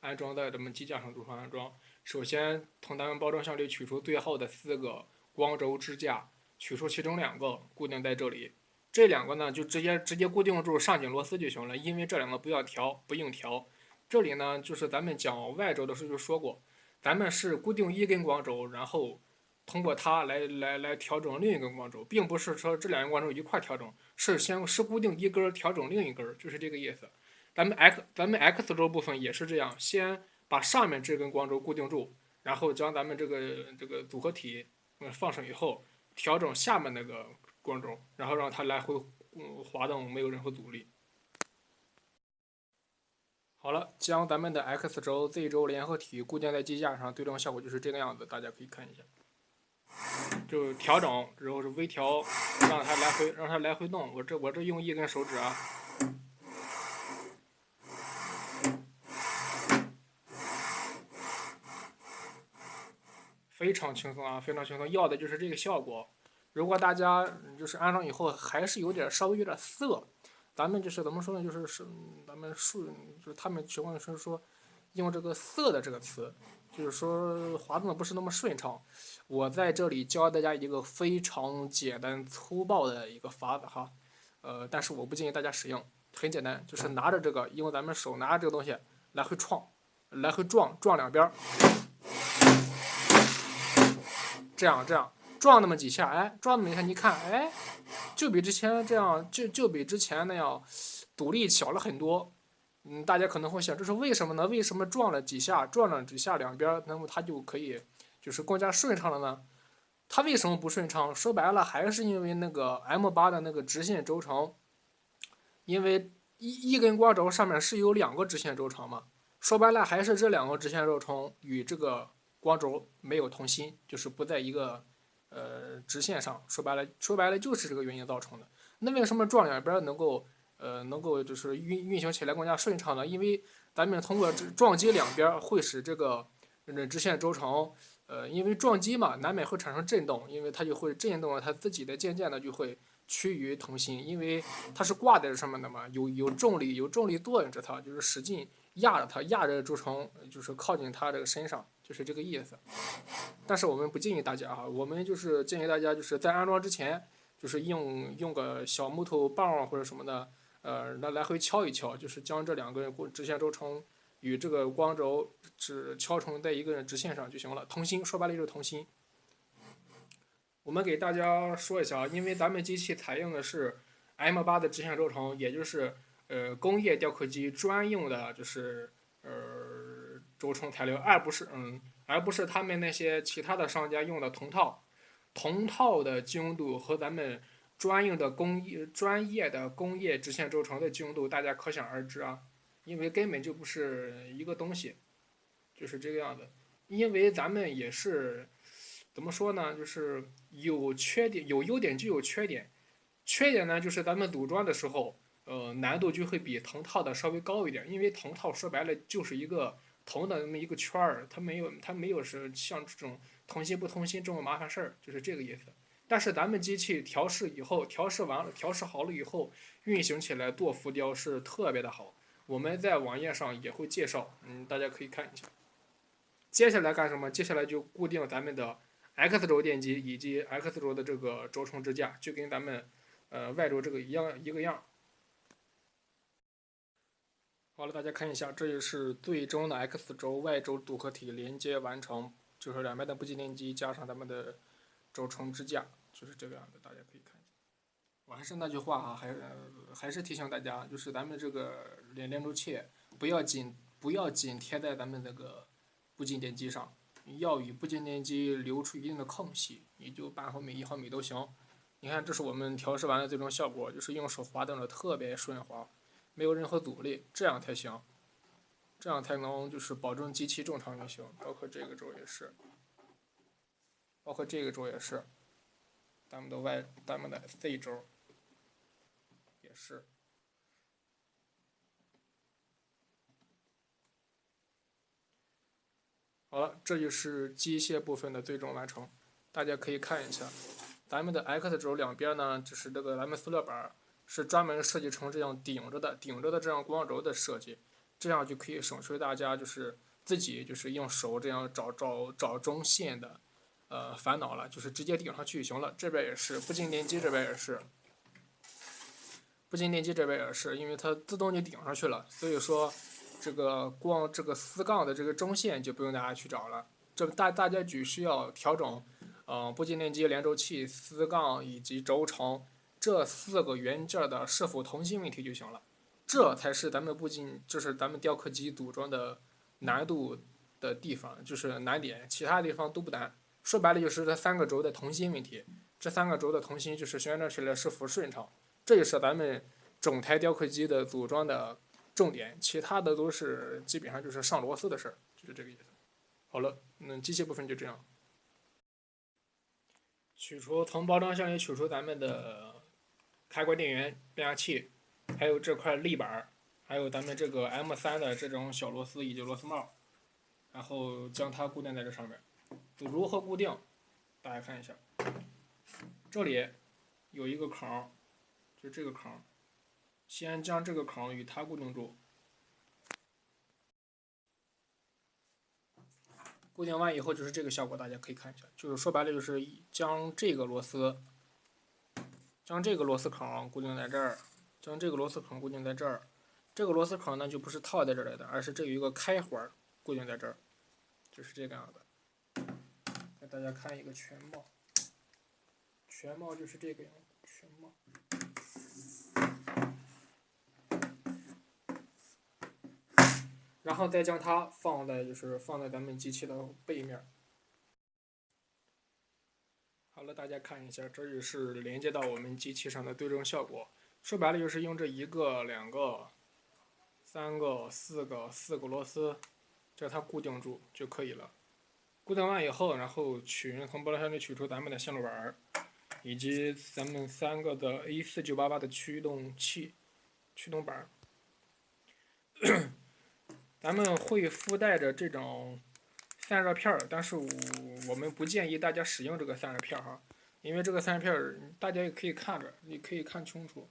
安装在咱们机架上组成安装。首先，从咱们包装箱里取出最后的四个光轴支架，取出其中两个固定在这里，这两个呢就直接直接固定住上紧螺丝就行了，因为这两个不要调，不用调。这里呢就是咱们讲 Y 轴的时候就说过，咱们是固定一根光轴，然后通过它来来来调整另一根光轴，并不是说这两根光轴一块调整，是先是固定一根调整另一根，就是这个意思。咱们 X 咱们 X 轴部分也是这样，先。把上面这根光轴固定住，然后将咱们这个这个组合体嗯放上以后，调整下面那个光轴，然后让它来回滑动，没有任何阻力。好了，将咱们的 X 轴、Z 轴联合体固定在机架上，最终效果就是这个样子，大家可以看一下。就调整，然后是微调，让它来回让它来回动。我这我这用一根手指啊。非常轻松啊，非常轻松，要的就是这个效果。如果大家就是安装以后还是有点稍微有点涩，咱们就是怎么说呢？就是是咱们数就是他们习惯是说用这个涩的这个词，就是说滑动的不是那么顺畅。我在这里教大家一个非常简单粗暴的一个法子哈，呃，但是我不建议大家使用。很简单，就是拿着这个，用咱们手拿着这个东西来回撞，来回撞撞两边儿。这样这样撞那么几下，哎，撞那么一下，你看，哎，就比之前这样，就就比之前那样阻力小了很多。嗯，大家可能会想，这是为什么呢？为什么撞了几下，撞了几下两边，那么它就可以就是更加顺畅了呢？它为什么不顺畅？说白了，还是因为那个 M 八的那个直线轴承，因为一一根光轴上面是有两个直线轴承嘛。说白了，还是这两个直线轴承与这个。光轴没有同心，就是不在一个呃直线上。说白了，说白了就是这个原因造成的。那为什么撞两边能够呃能够就是运运行起来更加顺畅呢？因为咱们通过撞击两边会使这个直线轴承呃因为撞击嘛难免会产生震动，因为它就会震动了，它自己的渐渐的就会趋于同心，因为它是挂在上面的嘛，有有重力有重力作用着它，就是使劲压着它，压着轴承就是靠近它这个身上。就是这个意思，但是我们不建议大家哈，我们就是建议大家就是在安装之前，就是用用个小木头棒或者什么的，呃，来来回敲一敲，就是将这两根直线轴承与这个光轴只敲成在一个直线上就行了，同心，说白了就是同心。我们给大家说一下啊，因为咱们机器采用的是 M 八的直线轴承，也就是呃工业雕刻机专用的，就是呃轴承材料，而不是嗯，而不是他们那些其他的商家用的铜套。铜套的精度和咱们专用的工业专业的工业直线轴承的精度，大家可想而知啊，因为根本就不是一个东西，就是这个样子。因为咱们也是怎么说呢，就是有缺点，有优点就有缺点。缺点呢，就是咱们组装的时候，呃，难度就会比铜套的稍微高一点，因为铜套说白了就是一个铜的那么一个圈儿，它没有它没有是像这种。同心不同心这么麻烦事儿，就是这个意思。但是咱们机器调试以后，调试完了，调试好了以后，运行起来做浮雕是特别的好。我们在网页上也会介绍，嗯，大家可以看一下。接下来干什么？接下来就固定咱们的 X 轴电机以及 X 轴的这个轴承支架，就跟咱们呃 Y 轴这个一样一个样。好了，大家看一下，这就是最终的 X 轴 Y 轴组合体连接完成。就是两边的步进电机加上咱们的轴承支架，就是这个样子，大家可以看一下。我还是那句话哈，还是还是提醒大家，就是咱们这个连连轴器不要紧不要紧贴在咱们这个步进电机上，要与步进电机留出一定的空隙，也就半毫米一毫米都行。你看，这是我们调试完的最终效果，就是用手滑动的特别顺滑，没有任何阻力，这样才行。这样才能就是保证机器正常运行，包括这个轴也是，包括这个轴也是，咱们的 Y，咱们的 Z 轴也是。好了，这就是机械部分的最终完成，大家可以看一下，咱们的 X 轴两边呢，就是这个咱们塑料板是专门设计成这样顶着的，顶着的这样光轴的设计。这样就可以省去大家就是自己就是用手这样找找找中线的，呃烦恼了，就是直接顶上去就行了。这边也是不进电机，这边也是不进电机，这边也是，因为它自动就顶上去了。所以说这个光这个丝杠的这个中线就不用大家去找了，这大大家只需要调整，嗯，不进电机、连轴器、丝杠以及轴承这四个元件的是否同心问题就行了。这才是咱们不仅就是咱们雕刻机组装的难度的地方，就是难点，其他地方都不难。说白了就是这三个轴的同心问题，这三个轴的同心就是旋转起来是否顺畅，这也是咱们整台雕刻机的组装的重点，其他的都是基本上就是上螺丝的事儿，就是这个意思。好了，那机械部分就这样。取出从包装箱里取出咱们的开关电源变压器。还有这块立板还有咱们这个 M 三的这种小螺丝以及螺丝帽，然后将它固定在这上面。如何固定？大家看一下，这里有一个孔，就这个孔，先将这个孔与它固定住。固定完以后就是这个效果，大家可以看一下，就是说白了就是将这个螺丝，将这个螺丝孔固定在这儿。将这个螺丝孔固定在这儿，这个螺丝孔呢就不是套在这儿来的，而是这有一个开环固定在这儿，就是这个样子。给大家看一个全貌，全貌就是这个样子，全貌。然后再将它放在就是放在咱们机器的背面。好了，大家看一下，这就是连接到我们机器上的对称效果。说白了就是用这一个、两个、三个、四个、四个螺丝，将它固定住就可以了。固定完以后，然后取从玻璃箱里取出咱们的线路板，以及咱们三个的 A 四九八八的驱动器、驱动板。咱们会附带着这种散热片儿，但是我我们不建议大家使用这个散热片儿哈，因为这个散热片儿大家也可以看着，你可以看清楚。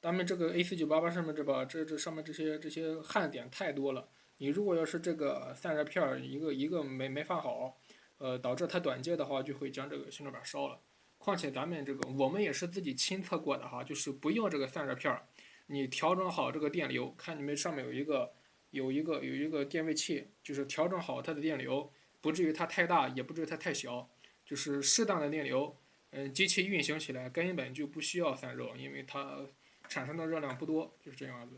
咱们这个 A 四九八八上面这把这这上面这些这些焊点太多了，你如果要是这个散热片儿一个一个没没放好，呃，导致它短接的话，就会将这个行车板烧了。况且咱们这个我们也是自己亲测过的哈，就是不用这个散热片儿，你调整好这个电流，看你们上面有一个有一个有一个电位器，就是调整好它的电流，不至于它太大，也不至于它太小，就是适当的电流，嗯，机器运行起来根本就不需要散热，因为它产生的热量不多，就是这样子。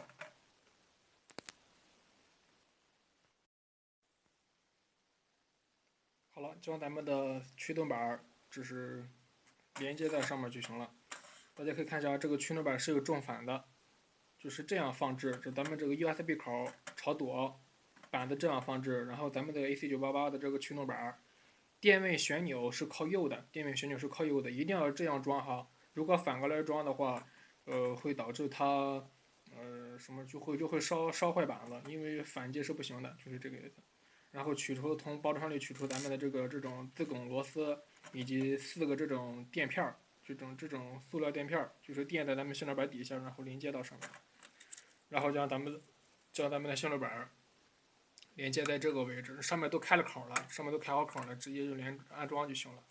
好了，将咱们的驱动板只是连接在上面就行了。大家可以看一下，这个驱动板是有正反的，就是这样放置，这咱们这个 USB 口朝左，板子这样放置，然后咱们的 AC988 的这个驱动板，电位旋钮是靠右的，电位旋钮是靠右的，一定要这样装哈。如果反过来装的话，呃，会导致它，呃，什么就会就会烧烧坏板子，因为反接是不行的，就是这个意思。然后取出从包装里取出咱们的这个这种自拱螺丝，以及四个这种垫片儿。这种这种塑料垫片儿，就是垫在咱们线路板底下，然后连接到上面，然后将咱们将咱们的线路板连接在这个位置，上面都开了口了，上面都开好口了，直接就连安装就行了。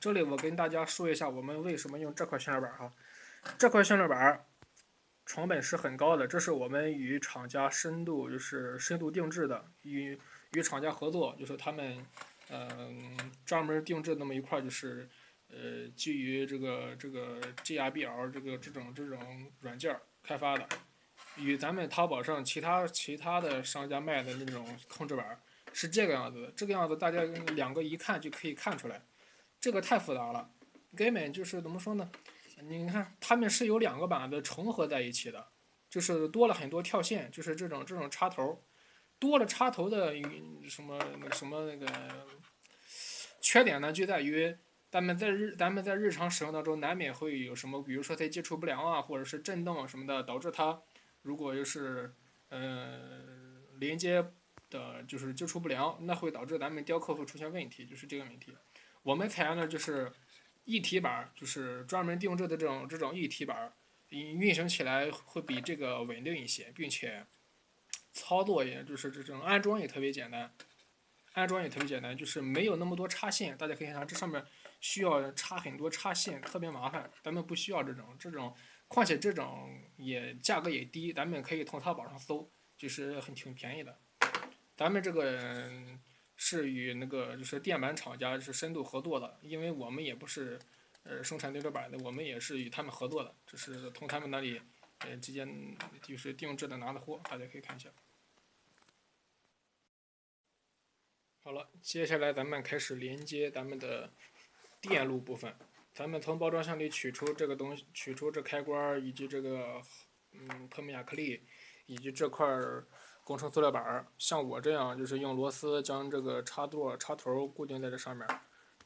这里我跟大家说一下，我们为什么用这块线路板哈？这块线路板成本是很高的，这是我们与厂家深度就是深度定制的，与与厂家合作，就是他们嗯专门定制那么一块就是。呃，基于这个这个 GRBL 这个这种这种软件开发的，与咱们淘宝上其他其他的商家卖的那种控制板是这个样子的。这个样子大家两个一看就可以看出来，这个太复杂了，根本就是怎么说呢？你看，他们是有两个板子重合在一起的，就是多了很多跳线，就是这种这种插头，多了插头的什么什么那个缺点呢，就在于。咱们在日咱们在日常使用当中，难免会有什么，比如说它接触不良啊，或者是震动什么的，导致它如果就是，呃，连接的就是接触不良，那会导致咱们雕刻会出现问题，就是这个问题。我们采用的就是一体板，就是专门定制的这种这种一体板，运运行起来会比这个稳定一些，并且操作也就是这种安装也特别简单，安装也特别简单，就是没有那么多插线，大家可以看这上面。需要插很多插线，特别麻烦。咱们不需要这种，这种，况且这种也价格也低，咱们可以从淘宝上搜，就是很挺便宜的。咱们这个是与那个就是电板厂家是深度合作的，因为我们也不是呃生产电路板的，我们也是与他们合作的，就是从他们那里呃直接就是定制的拿的货，大家可以看一下。好了，接下来咱们开始连接咱们的。电路部分，咱们从包装箱里取出这个东西，取出这开关以及这个嗯透明亚克力，以及这块工程塑料板儿。像我这样，就是用螺丝将这个插座插头固定在这上面，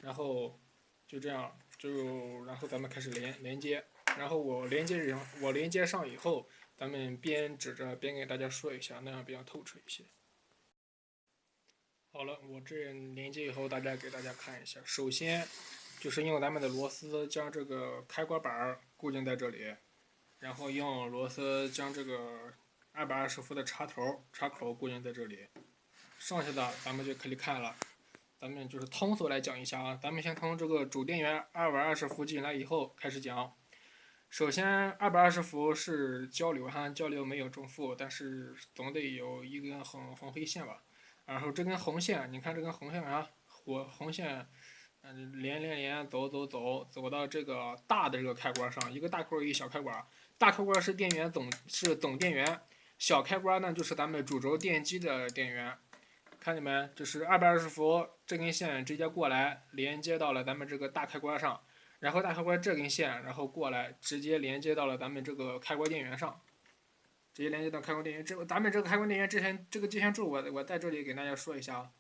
然后就这样，就然后咱们开始连连接。然后我连接上，我连接上以后，咱们边指着边给大家说一下，那样比较透彻一些。好了，我这连接以后，大家给大家看一下。首先。就是用咱们的螺丝将这个开关板固定在这里，然后用螺丝将这个二百二十伏的插头插口固定在这里，剩下的咱们就可以看了。咱们就是通俗来讲一下啊，咱们先从这个主电源二百二十伏进来以后开始讲。首先，二百二十伏是交流哈，交流没有正负，但是总得有一根红红黑线吧。然后这根红线，你看这根红线啊，火红线。嗯，连连连，走走走，走到这个大的这个开关上，一个大开关，一个小开关。大开关是电源总是总电源，小开关呢就是咱们主轴电机的电源。看见没？这是二百二十伏，这根线直接过来连接到了咱们这个大开关上，然后大开关这根线然后过来直接连接到了咱们这个开关电源上，直接连接到开关电源。这咱们这个开关电源之前这个接线柱我我在这里给大家说一下啊，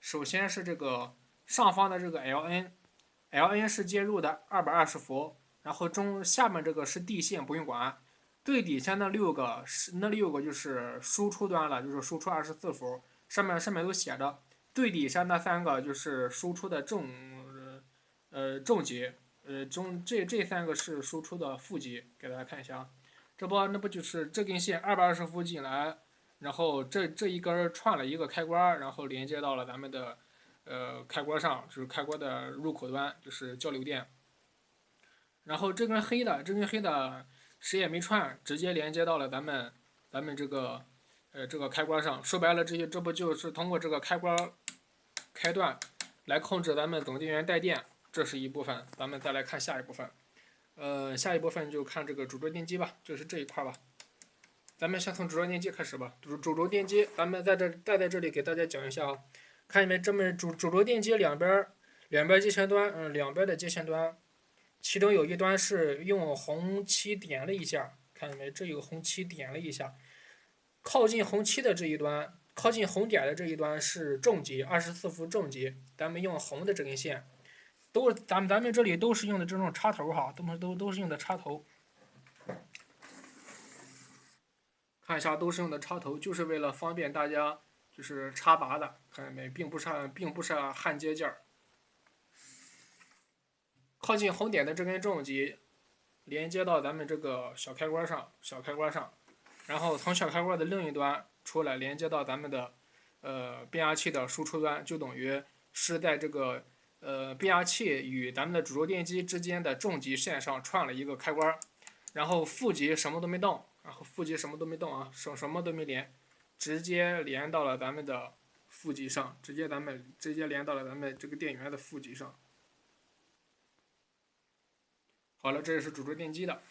首先是这个。上方的这个 Ln，Ln 是接入的二百二十伏，然后中下面这个是地线，不用管。最底下那六个是那六个就是输出端了，就是输出二十四伏，上面上面都写着。最底下那三个就是输出的正，呃正极，呃中这这三个是输出的负极，给大家看一下啊。这不那不就是这根线二百二十伏进来，然后这这一根串了一个开关，然后连接到了咱们的。呃，开关上就是开关的入口端，就是交流电。然后这根黑的，这根黑的谁也没串，直接连接到了咱们咱们这个呃这个开关上。说白了，这些这不就是通过这个开关开断来。控制咱们总电源带电，这是一部分。咱们再来看下一部分，呃，下一部分就看这个主轴电机吧，就是这一块吧。咱们先从主轴电机开始吧。主主轴电机，咱们在这再在这里给大家讲一下啊。看见没？这么主主轴电机两边两边接线端，嗯，两边的接线端，其中有一端是用红漆点了一下，看见没？这有红漆点了一下，靠近红漆的这一端。靠近红点的这一端是正极，二十四伏正极。咱们用红的这根线，都咱们咱们这里都是用的这种插头哈，都都都是用的插头。看一下，都是用的插头，就是为了方便大家就是插拔的。看见没？并不是并不是焊接件儿。靠近红点的这根正极，连接到咱们这个小开关上，小开关上，然后从小开关的另一端。出来连接到咱们的呃变压器的输出端，就等于是在这个呃变压器与咱们的主轴电机之间的正极线上串了一个开关，然后负极什么都没动，然后负极什么都没动啊，什什么都没连，直接连到了咱们的负极上，直接咱们直接连到了咱们这个电源的负极上。好了，这是主轴电机的，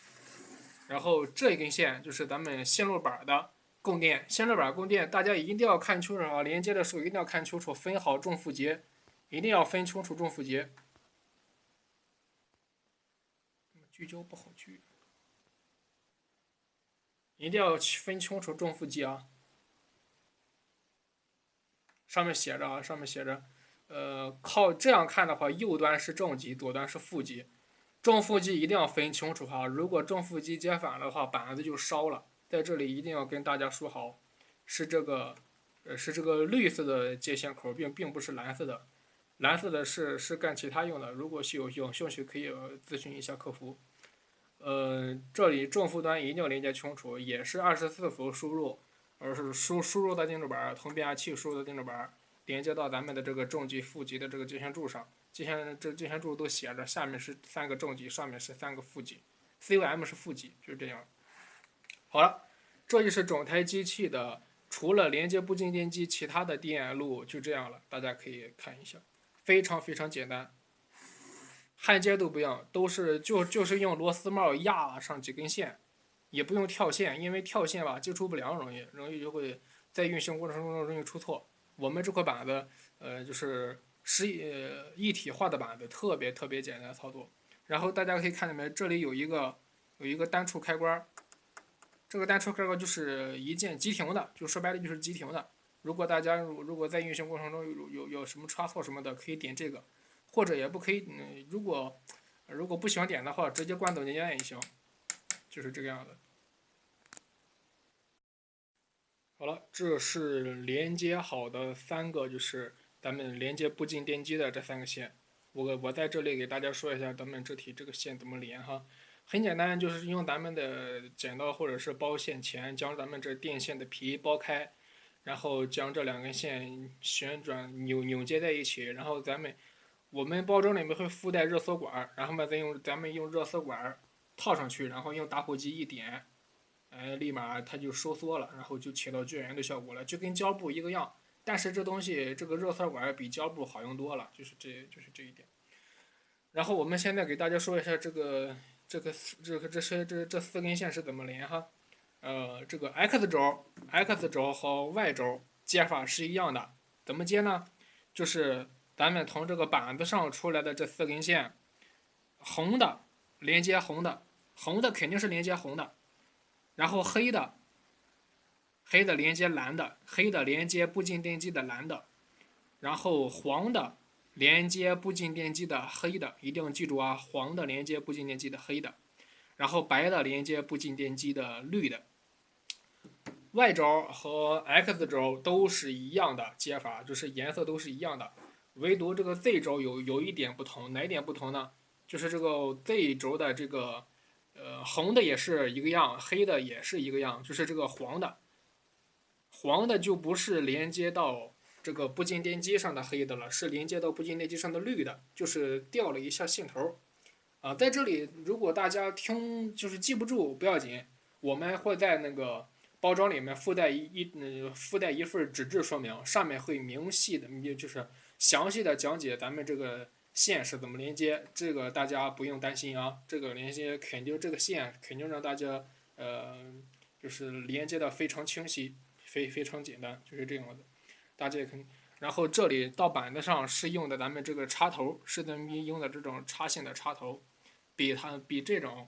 然后这一根线就是咱们线路板的。供电线路板供电，大家一定要看清楚啊！连接的时候一定要看清楚，分好正负极，一定要分清楚正负极。聚焦不好聚，一定要分清楚正负极啊！上面写着啊，上面写着，呃，靠这样看的话，右端是正极，左端是负极，正负极一定要分清楚哈！如果正负极接反了的话，板子就烧了。在这里一定要跟大家说好，是这个，呃，是这个绿色的接线口，并并不是蓝色的，蓝色的是是干其他用的。如果是有有兴趣，可以咨询一下客服。呃，这里正负端一定要连接清楚，也是二十四伏输入，而是输输入的电路板从变压器输入的电路板连接到咱们的这个正极、负极的这个接线柱上，接线这接线柱都写着，下面是三个正极，上面是三个负极，COM 是负极，就这样。好了，这就是整台机器的，除了连接步进电机，其他的电路就这样了。大家可以看一下，非常非常简单，焊接都不用，都是就就是用螺丝帽压上几根线，也不用跳线，因为跳线吧接触不良容易，容易就会在运行过程中容易出错。我们这块板子，呃，就是是呃一体化的板子，特别特别简单操作。然后大家可以看见没，这里有一个有一个单触开关。这个单触开关就是一键急停的，就说白了就是急停的。如果大家如果在运行过程中有有有什么差错什么的，可以点这个，或者也不可以。嗯，如果如果不喜欢点的话，直接关总电源也行，就是这个样子。好了，这是连接好的三个，就是咱们连接步进电机的这三个线。我我在这里给大家说一下，咱们这题这个线怎么连哈。很简单，就是用咱们的剪刀或者是包线钳，将咱们这电线的皮剥开，然后将这两根线旋转扭扭接在一起，然后咱们我们包装里面会附带热缩管，然后嘛再用咱们用热缩管套上去，然后用打火机一点，哎，立马它就收缩了，然后就起到绝缘的效果了，就跟胶布一个样。但是这东西这个热缩管比胶布好用多了，就是这就是这一点。然后我们现在给大家说一下这个。这个这个这是这这四根线是怎么连哈？呃，这个 x 轴、x 轴和 y 轴接法是一样的，怎么接呢？就是咱们从这个板子上出来的这四根线，红的连接红的，红的肯定是连接红的，然后黑的，黑的连接蓝的，黑的连接步进电机的蓝的，然后黄的。连接步进电机的黑的，一定记住啊，黄的连接步进电机的黑的，然后白的连接步进电机的绿的。Y 轴和 X 轴都是一样的接法，就是颜色都是一样的，唯独这个 Z 轴有有一点不同，哪一点不同呢？就是这个 Z 轴的这个，呃，红的也是一个样，黑的也是一个样，就是这个黄的，黄的就不是连接到。这个步进电机上的黑的了，是连接到步进电机上的绿的，就是掉了一下线头啊，在这里，如果大家听就是记不住不要紧，我们会在那个包装里面附带一一嗯附带一份纸质说明，上面会明细的，就是详细的讲解咱们这个线是怎么连接，这个大家不用担心啊，这个连接肯定这个线肯定让大家呃就是连接的非常清晰，非非常简单，就是这样的，大家也可以。然后这里到板子上是用的咱们这个插头，是咱们用的这种插线的插头，比它比这种。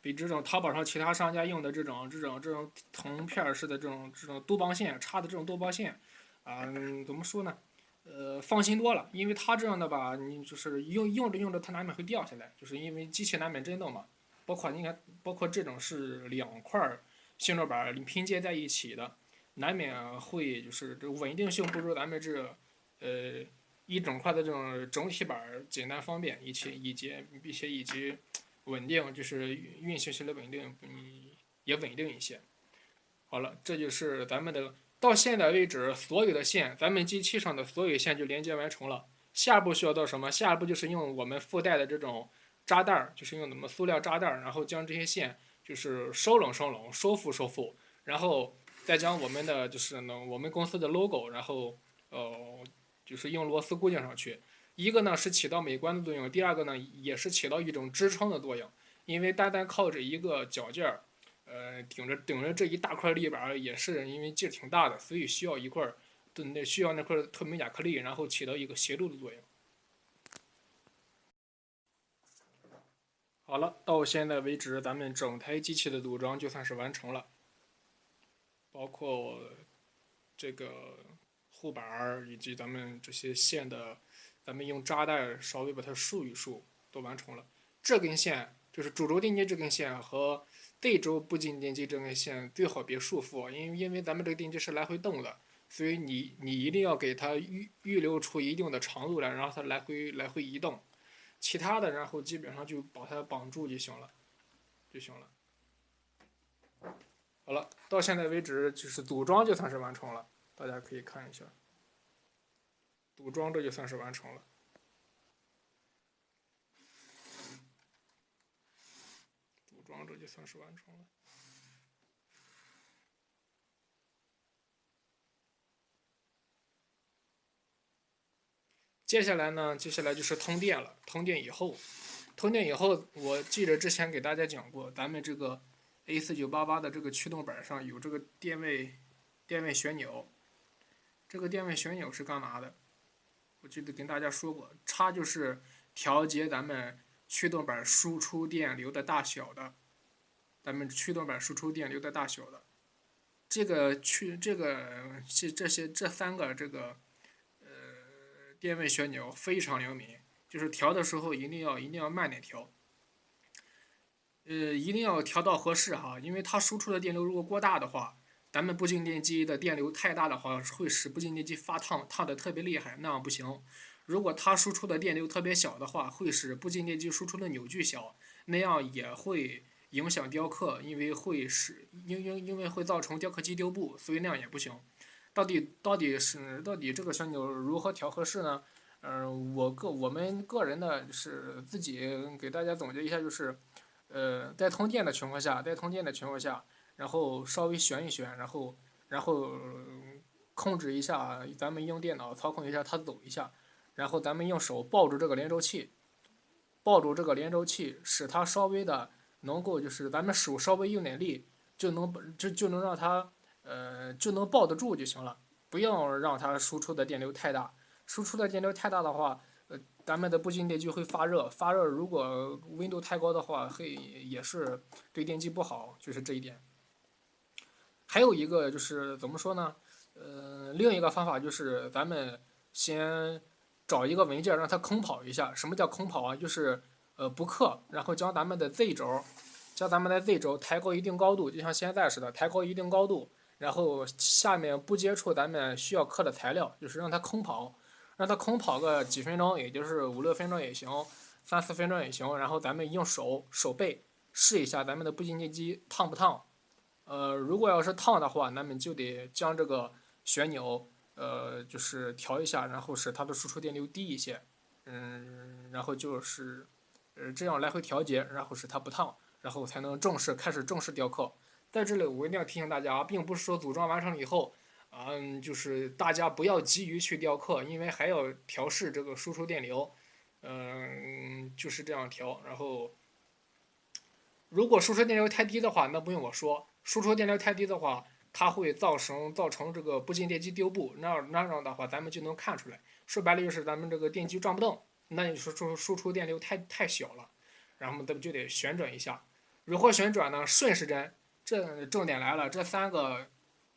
比这种淘宝上其他商家用的这种这种这种铜片式的这种这种多邦线插的这种多邦线，啊，怎么说呢？呃，放心多了，因为它这样的吧，你就是用用着用着它难免会掉下来，就是因为机器难免震动嘛。包括你看，包括这种是两块旋转板拼接在一起的，难免会就是这稳定性不如咱们这呃一整块的这种整体板简单方便，以及以及并且以及。稳定就是运行起来稳定，嗯，也稳定一些。好了，这就是咱们的到现在为止所有的线，咱们机器上的所有线就连接完成了。下一步需要做什么？下一步就是用我们附带的这种扎带儿，就是用什么塑料扎带儿，然后将这些线就是收拢收拢，收复收复，然后再将我们的就是呢我们公司的 logo，然后呃就是用螺丝固定上去。一个呢是起到美观的作用，第二个呢也是起到一种支撑的作用。因为单单靠着一个脚件儿，呃，顶着顶着这一大块立板，也是因为劲儿挺大的，所以需要一块儿，那需要那块透明亚克力，然后起到一个协助的作用。好了，到现在为止，咱们整台机器的组装就算是完成了，包括这个护板以及咱们这些线的。咱们用扎带稍微把它束一束，都完成了。这根线就是主轴电机这根线和 Z 轴不进电机这根线最好别束缚，因为因为咱们这个电机是来回动的，所以你你一定要给它预预留出一定的长度来，然后它来回来回移动。其他的，然后基本上就把它绑住就行了，就行了。好了，到现在为止就是组装就算是完成了，大家可以看一下。组装这就算是完成了，组装这就算是完成了。接下来呢？接下来就是通电了。通电以后，通电以后，我记得之前给大家讲过，咱们这个 A 四九八八的这个驱动板上有这个电位电位旋钮。这个电位旋钮是干嘛的？我记得跟大家说过，插就是调节咱们驱动板输出电流的大小的，咱们驱动板输出电流的大小的，这个驱这个这这些这三个这个呃电位旋钮非常灵敏，就是调的时候一定要一定要慢点调，呃一定要调到合适哈，因为它输出的电流如果过大的话。咱们步进电机的电流太大的话，会使步进电机发烫，烫的特别厉害，那样不行。如果它输出的电流特别小的话，会使步进电机输出的扭矩小，那样也会影响雕刻，因为会使因因因为会造成雕刻机丢布，所以那样也不行。到底到底是到底这个旋钮如何调合适呢？嗯，我个我们个人的是自己给大家总结一下，就是，呃，在通电的情况下，在通电的情况下。然后稍微旋一旋，然后然后控制一下，咱们用电脑操控一下它走一下，然后咱们用手抱住这个连轴器，抱住这个连轴器，使它稍微的能够就是咱们手稍微用点力，就能就就能让它呃就能抱得住就行了，不要让它输出的电流太大，输出的电流太大的话，呃咱们的步进电机会发热，发热如果温度太高的话，会也是对电机不好，就是这一点。还有一个就是怎么说呢？呃，另一个方法就是咱们先找一个文件让它空跑一下。什么叫空跑啊？就是呃不刻，然后将咱们的 Z 轴，将咱们的 Z 轴抬高一定高度，就像现在似的，抬高一定高度，然后下面不接触咱们需要刻的材料，就是让它空跑，让它空跑个几分钟，也就是五六分钟也行，三四分钟也行。然后咱们用手手背试一下咱们的步进电机烫不烫。呃，如果要是烫的话，那么就得将这个旋钮，呃，就是调一下，然后使它的输出电流低一些，嗯，然后就是，呃，这样来回调节，然后使它不烫，然后才能正式开始正式雕刻。在这里，我一定要提醒大家，并不是说组装完成了以后，嗯，就是大家不要急于去雕刻，因为还要调试这个输出电流，嗯，就是这样调。然后，如果输出电流太低的话，那不用我说，输出电流太低的话，它会造成造成这个不进电机丢布，那那样的话咱们就能看出来。说白了就是咱们这个电机转不动，那你说输输出电流太太小了，然后咱们就得旋转一下。如何旋转呢？顺时针。这重点来了，这三个。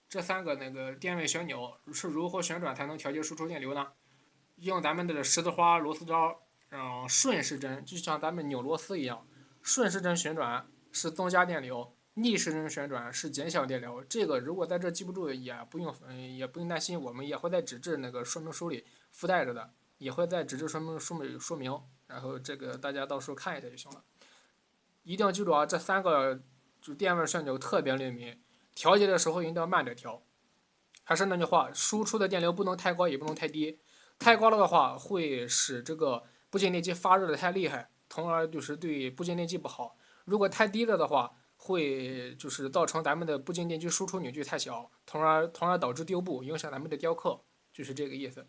这三个那个电位旋钮是如何旋转才能调节输出电流呢？用咱们的十字花螺丝刀，嗯，顺时针就像咱们扭螺丝一样，顺时针旋转是增加电流，逆时针旋转是减小电流。这个如果在这记不住，也不用，嗯，也不用担心，我们也会在纸质那个说明书里附带着的，也会在纸质说明书里说明，然后这个大家到时候看一下就行了。一定要记住啊，这三个就电位旋钮特别灵敏。调节的时候一定要慢点调，还是那句话，输出的电流不能太高，也不能太低。太高了的话，会使这个不进电机发热的太厉害，从而就是对不进电机不好。如果太低了的话，会就是造成咱们的不进电机输出扭矩太小，从而从而导致丢布，影响咱们的雕刻，就是这个意思。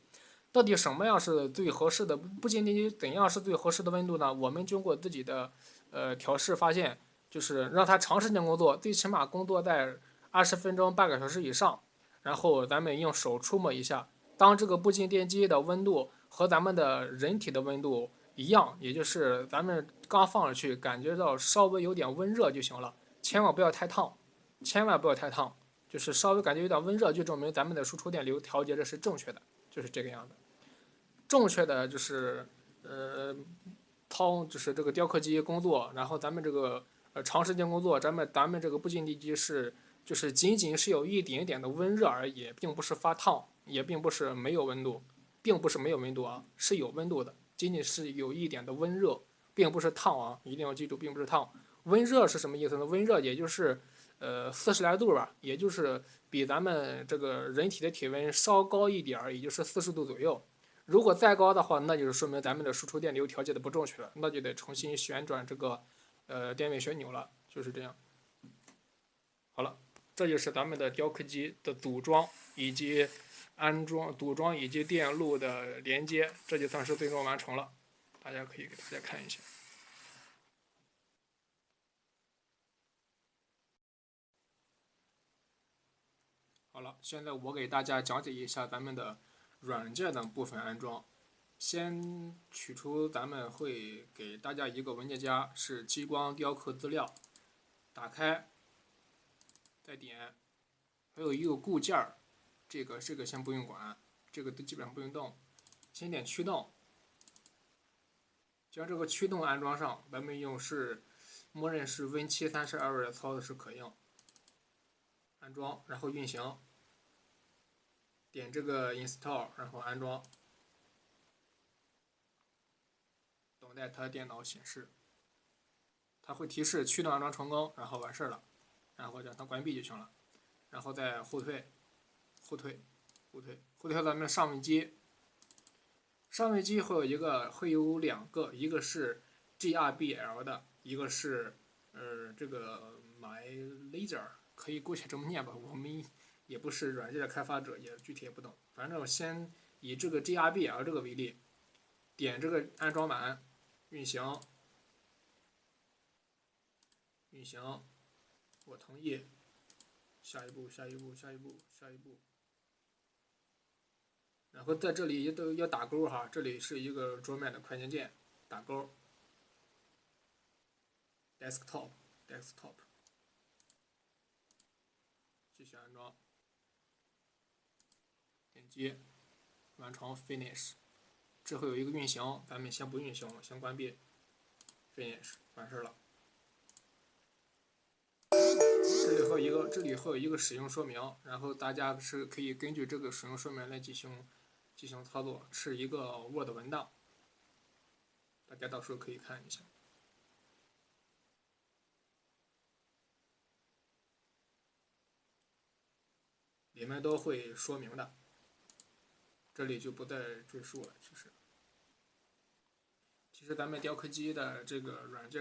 到底什么样是最合适的不进电机？怎样是最合适的温度呢？我们经过自己的呃调试发现，就是让它长时间工作，最起码工作在。二十分钟、半个小时以上，然后咱们用手触摸一下，当这个步进电机的温度和咱们的人体的温度一样，也就是咱们刚放上去感觉到稍微有点温热就行了，千万不要太烫，千万不要太烫，就是稍微感觉有点温热就证明咱们的输出电流调节的是正确的，就是这个样子。正确的就是呃，掏就是这个雕刻机工作，然后咱们这个呃长时间工作，咱们咱们这个不进地机是。就是仅仅是有一点点的温热而已，并不是发烫，也并不是没有温度，并不是没有温度啊，是有温度的，仅仅是有一点的温热，并不是烫啊，一定要记住，并不是烫。温热是什么意思呢？温热也就是呃四十来度吧，也就是比咱们这个人体的体温稍高一点儿，也就是四十度左右。如果再高的话，那就是说明咱们的输出电流调节的不正确了，那就得重新旋转这个呃电位旋钮了，就是这样。好了。这就是咱们的雕刻机的组装以及安装、组装以及电路的连接，这就算是最终完成了。大家可以给大家看一下。好了，现在我给大家讲解一下咱们的软件的部分安装。先取出咱们会给大家一个文件夹，是激光雕刻资料，打开。再点，还有一个固件儿，这个这个先不用管，这个都基本上不用动。先点驱动，将这个驱动安装上，咱们用是默认是 Win 七三十二的操作是可用。安装，然后运行，点这个 Install，然后安装，等待它电脑显示，它会提示驱动安装成功，然后完事了。然后将它关闭就行了，然后再后退，后退，后退，后退到咱们上位机。上位机会有一个，会有两个，一个是 GRBL 的，一个是呃这个 MyLaser，可以姑且这么念吧。我们也不是软件的开发者，也具体也不懂。反正我先以这个 GRBL 这个为例，点这个安装完，运行，运行。我同意。下一步，下一步，下一步，下一步。然后在这里也都要打勾哈，这里是一个桌面的快捷键，打勾。Desktop，Desktop 续安装。一，完成 Finish。这会有一个运行，咱们先不运行了，先关闭。Finish，完事了。这里会有一个，这里会有一个使用说明，然后大家是可以根据这个使用说明来进行进行操作，是一个 Word 文档，大家到时候可以看一下，里面都会说明的，这里就不再赘述了。其实，其实咱们雕刻机的这个软件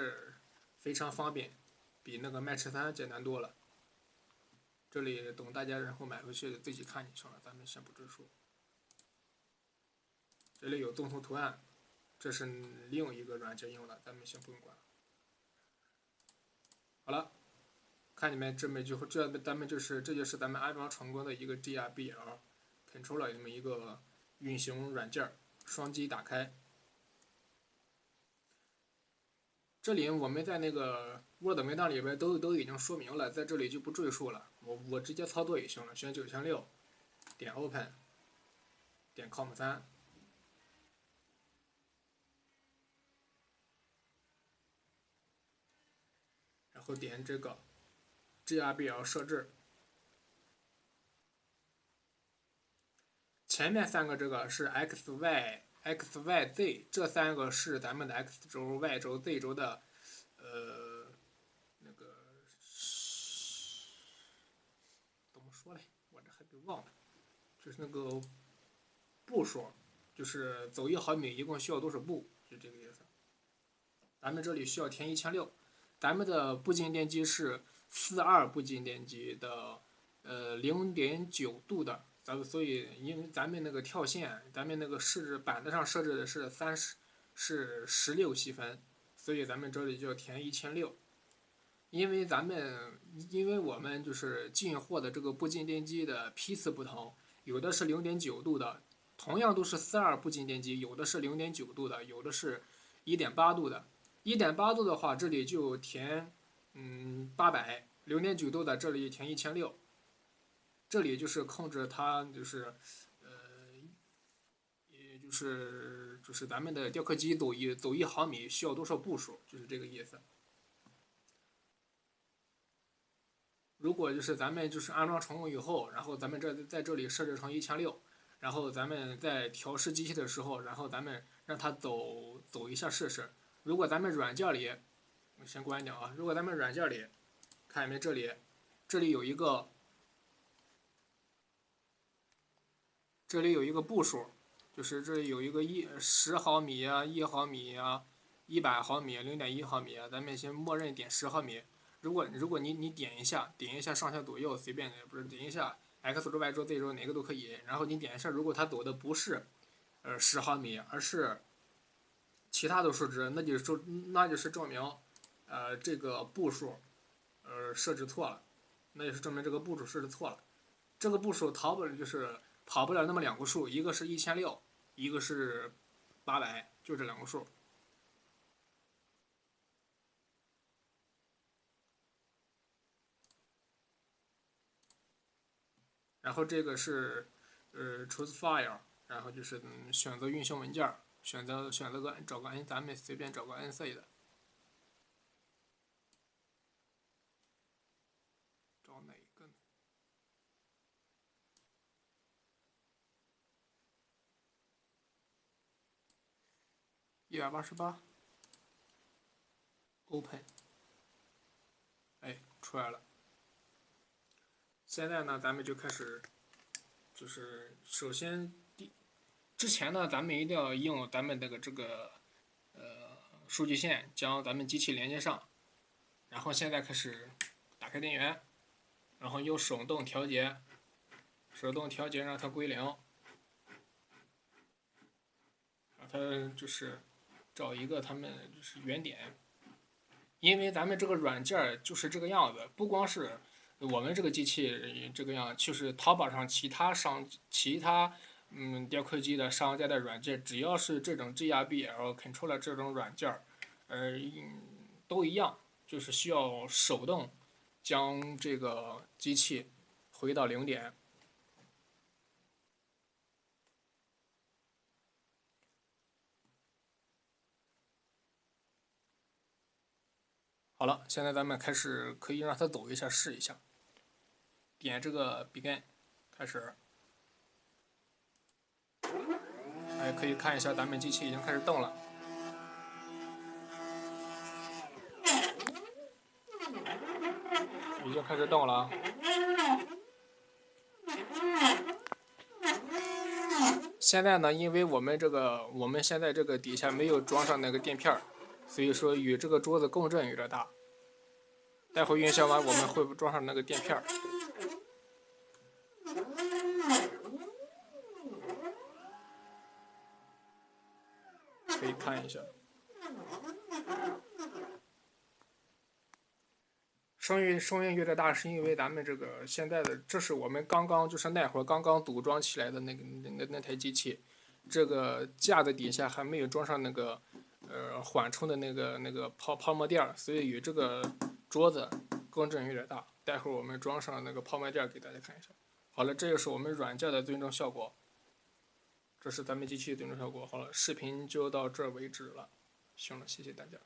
非常方便。比那个 Match 三简单多了。这里等大家然后买回去自己看就行了，咱们先不赘述。这里有动图图案，这是另一个软件用的，咱们先不用管。好了，看你们这么就这咱们就是这就是咱们安装成功的一个 GRBL GRBL controller 这么一个运行软件，双击打开。这里我们在那个 Word 文档里边都都已经说明了，在这里就不赘述了。我我直接操作也行了，选九千六，点 Open，点 Com 三，然后点这个 GRBL 设置，前面三个这个是 X Y。x y z 这三个是咱们的 x 轴、y 轴、z 轴的，呃，那个怎么说嘞？我这还给忘了，就是那个步数，就是走一毫米一共需要多少步，就这个意思。咱们这里需要填一千六，咱们的步进电机是四二步进电机的，呃，零点九度的。咱们所以，因为咱们那个跳线，咱们那个设置板子上设置的是三十，是十六细分，所以咱们这里就要填一千六。因为咱们，因为我们就是进货的这个步进电机的批次不同，有的是零点九度的，同样都是四二步进电机，有的是零点九度的，有的是一点八度的。一点八度的话，这里就填嗯八百，零点九度的这里填一千六。这里就是控制它，就是呃，也就是就是咱们的雕刻机走一走一毫米需要多少步数，就是这个意思。如果就是咱们就是安装成功以后，然后咱们这在这里设置成一千六，然后咱们在调试机器的时候，然后咱们让它走走一下试试。如果咱们软件里，我先关掉啊。如果咱们软件里，看见没？这里这里有一个。这里有一个步数，就是这里有一个一十毫米啊，一毫米啊，一百毫米，零点一毫米啊，咱们先默认点十毫米。如果如果你你点一下，点一下上下左右随便的，不是点一下 X 轴、Y 轴、Z 轴哪个都可以。然后你点一下，如果它走的不是呃十毫米，而是其他的数值，那就说那就是证明呃这个步数呃设置错了，那就是证明这个步数设置错了。这个步数逃不了就是。跑不了那么两个数，一个是一千六，一个是八百，就这两个数。然后这个是呃 choose file，然后就是选择运行文件，选择选择个找个 N，咱们随便找个 NC 的。一百八十八，Open，哎，出来了。现在呢，咱们就开始，就是首先第，之前呢，咱们一定要用咱们这个这个呃数据线将咱们机器连接上，然后现在开始打开电源，然后用手动调节，手动调节让它归零，让它就是。找一个他们就是原点，因为咱们这个软件就是这个样子，不光是我们这个机器这个样，就是淘宝上其他商其他嗯雕刻机的商家的软件，只要是这种 GRBL controller 这种软件，呃，都一样，就是需要手动将这个机器回到零点。好了，现在咱们开始可以让它走一下试一下。点这个 begin，开始。哎，可以看一下咱们机器已经开始动了，已经开始动了。现在呢，因为我们这个我们现在这个底下没有装上那个垫片。所以说与这个桌子共振有点大，待会运行完，我们会装上那个垫片儿。可以看一下，声音声音越点大，是因为咱们这个现在的，这是我们刚刚就是那会儿刚刚组装起来的那个那那那台机器，这个架子底下还没有装上那个呃缓冲的那个那个泡泡沫垫儿，所以与这个桌子共振有点大。待会儿我们装上那个泡沫垫给大家看一下。好了，这就是我们软件的最终效果。这是咱们机器的最终效果。好了，视频就到这为止了。行了，谢谢大家。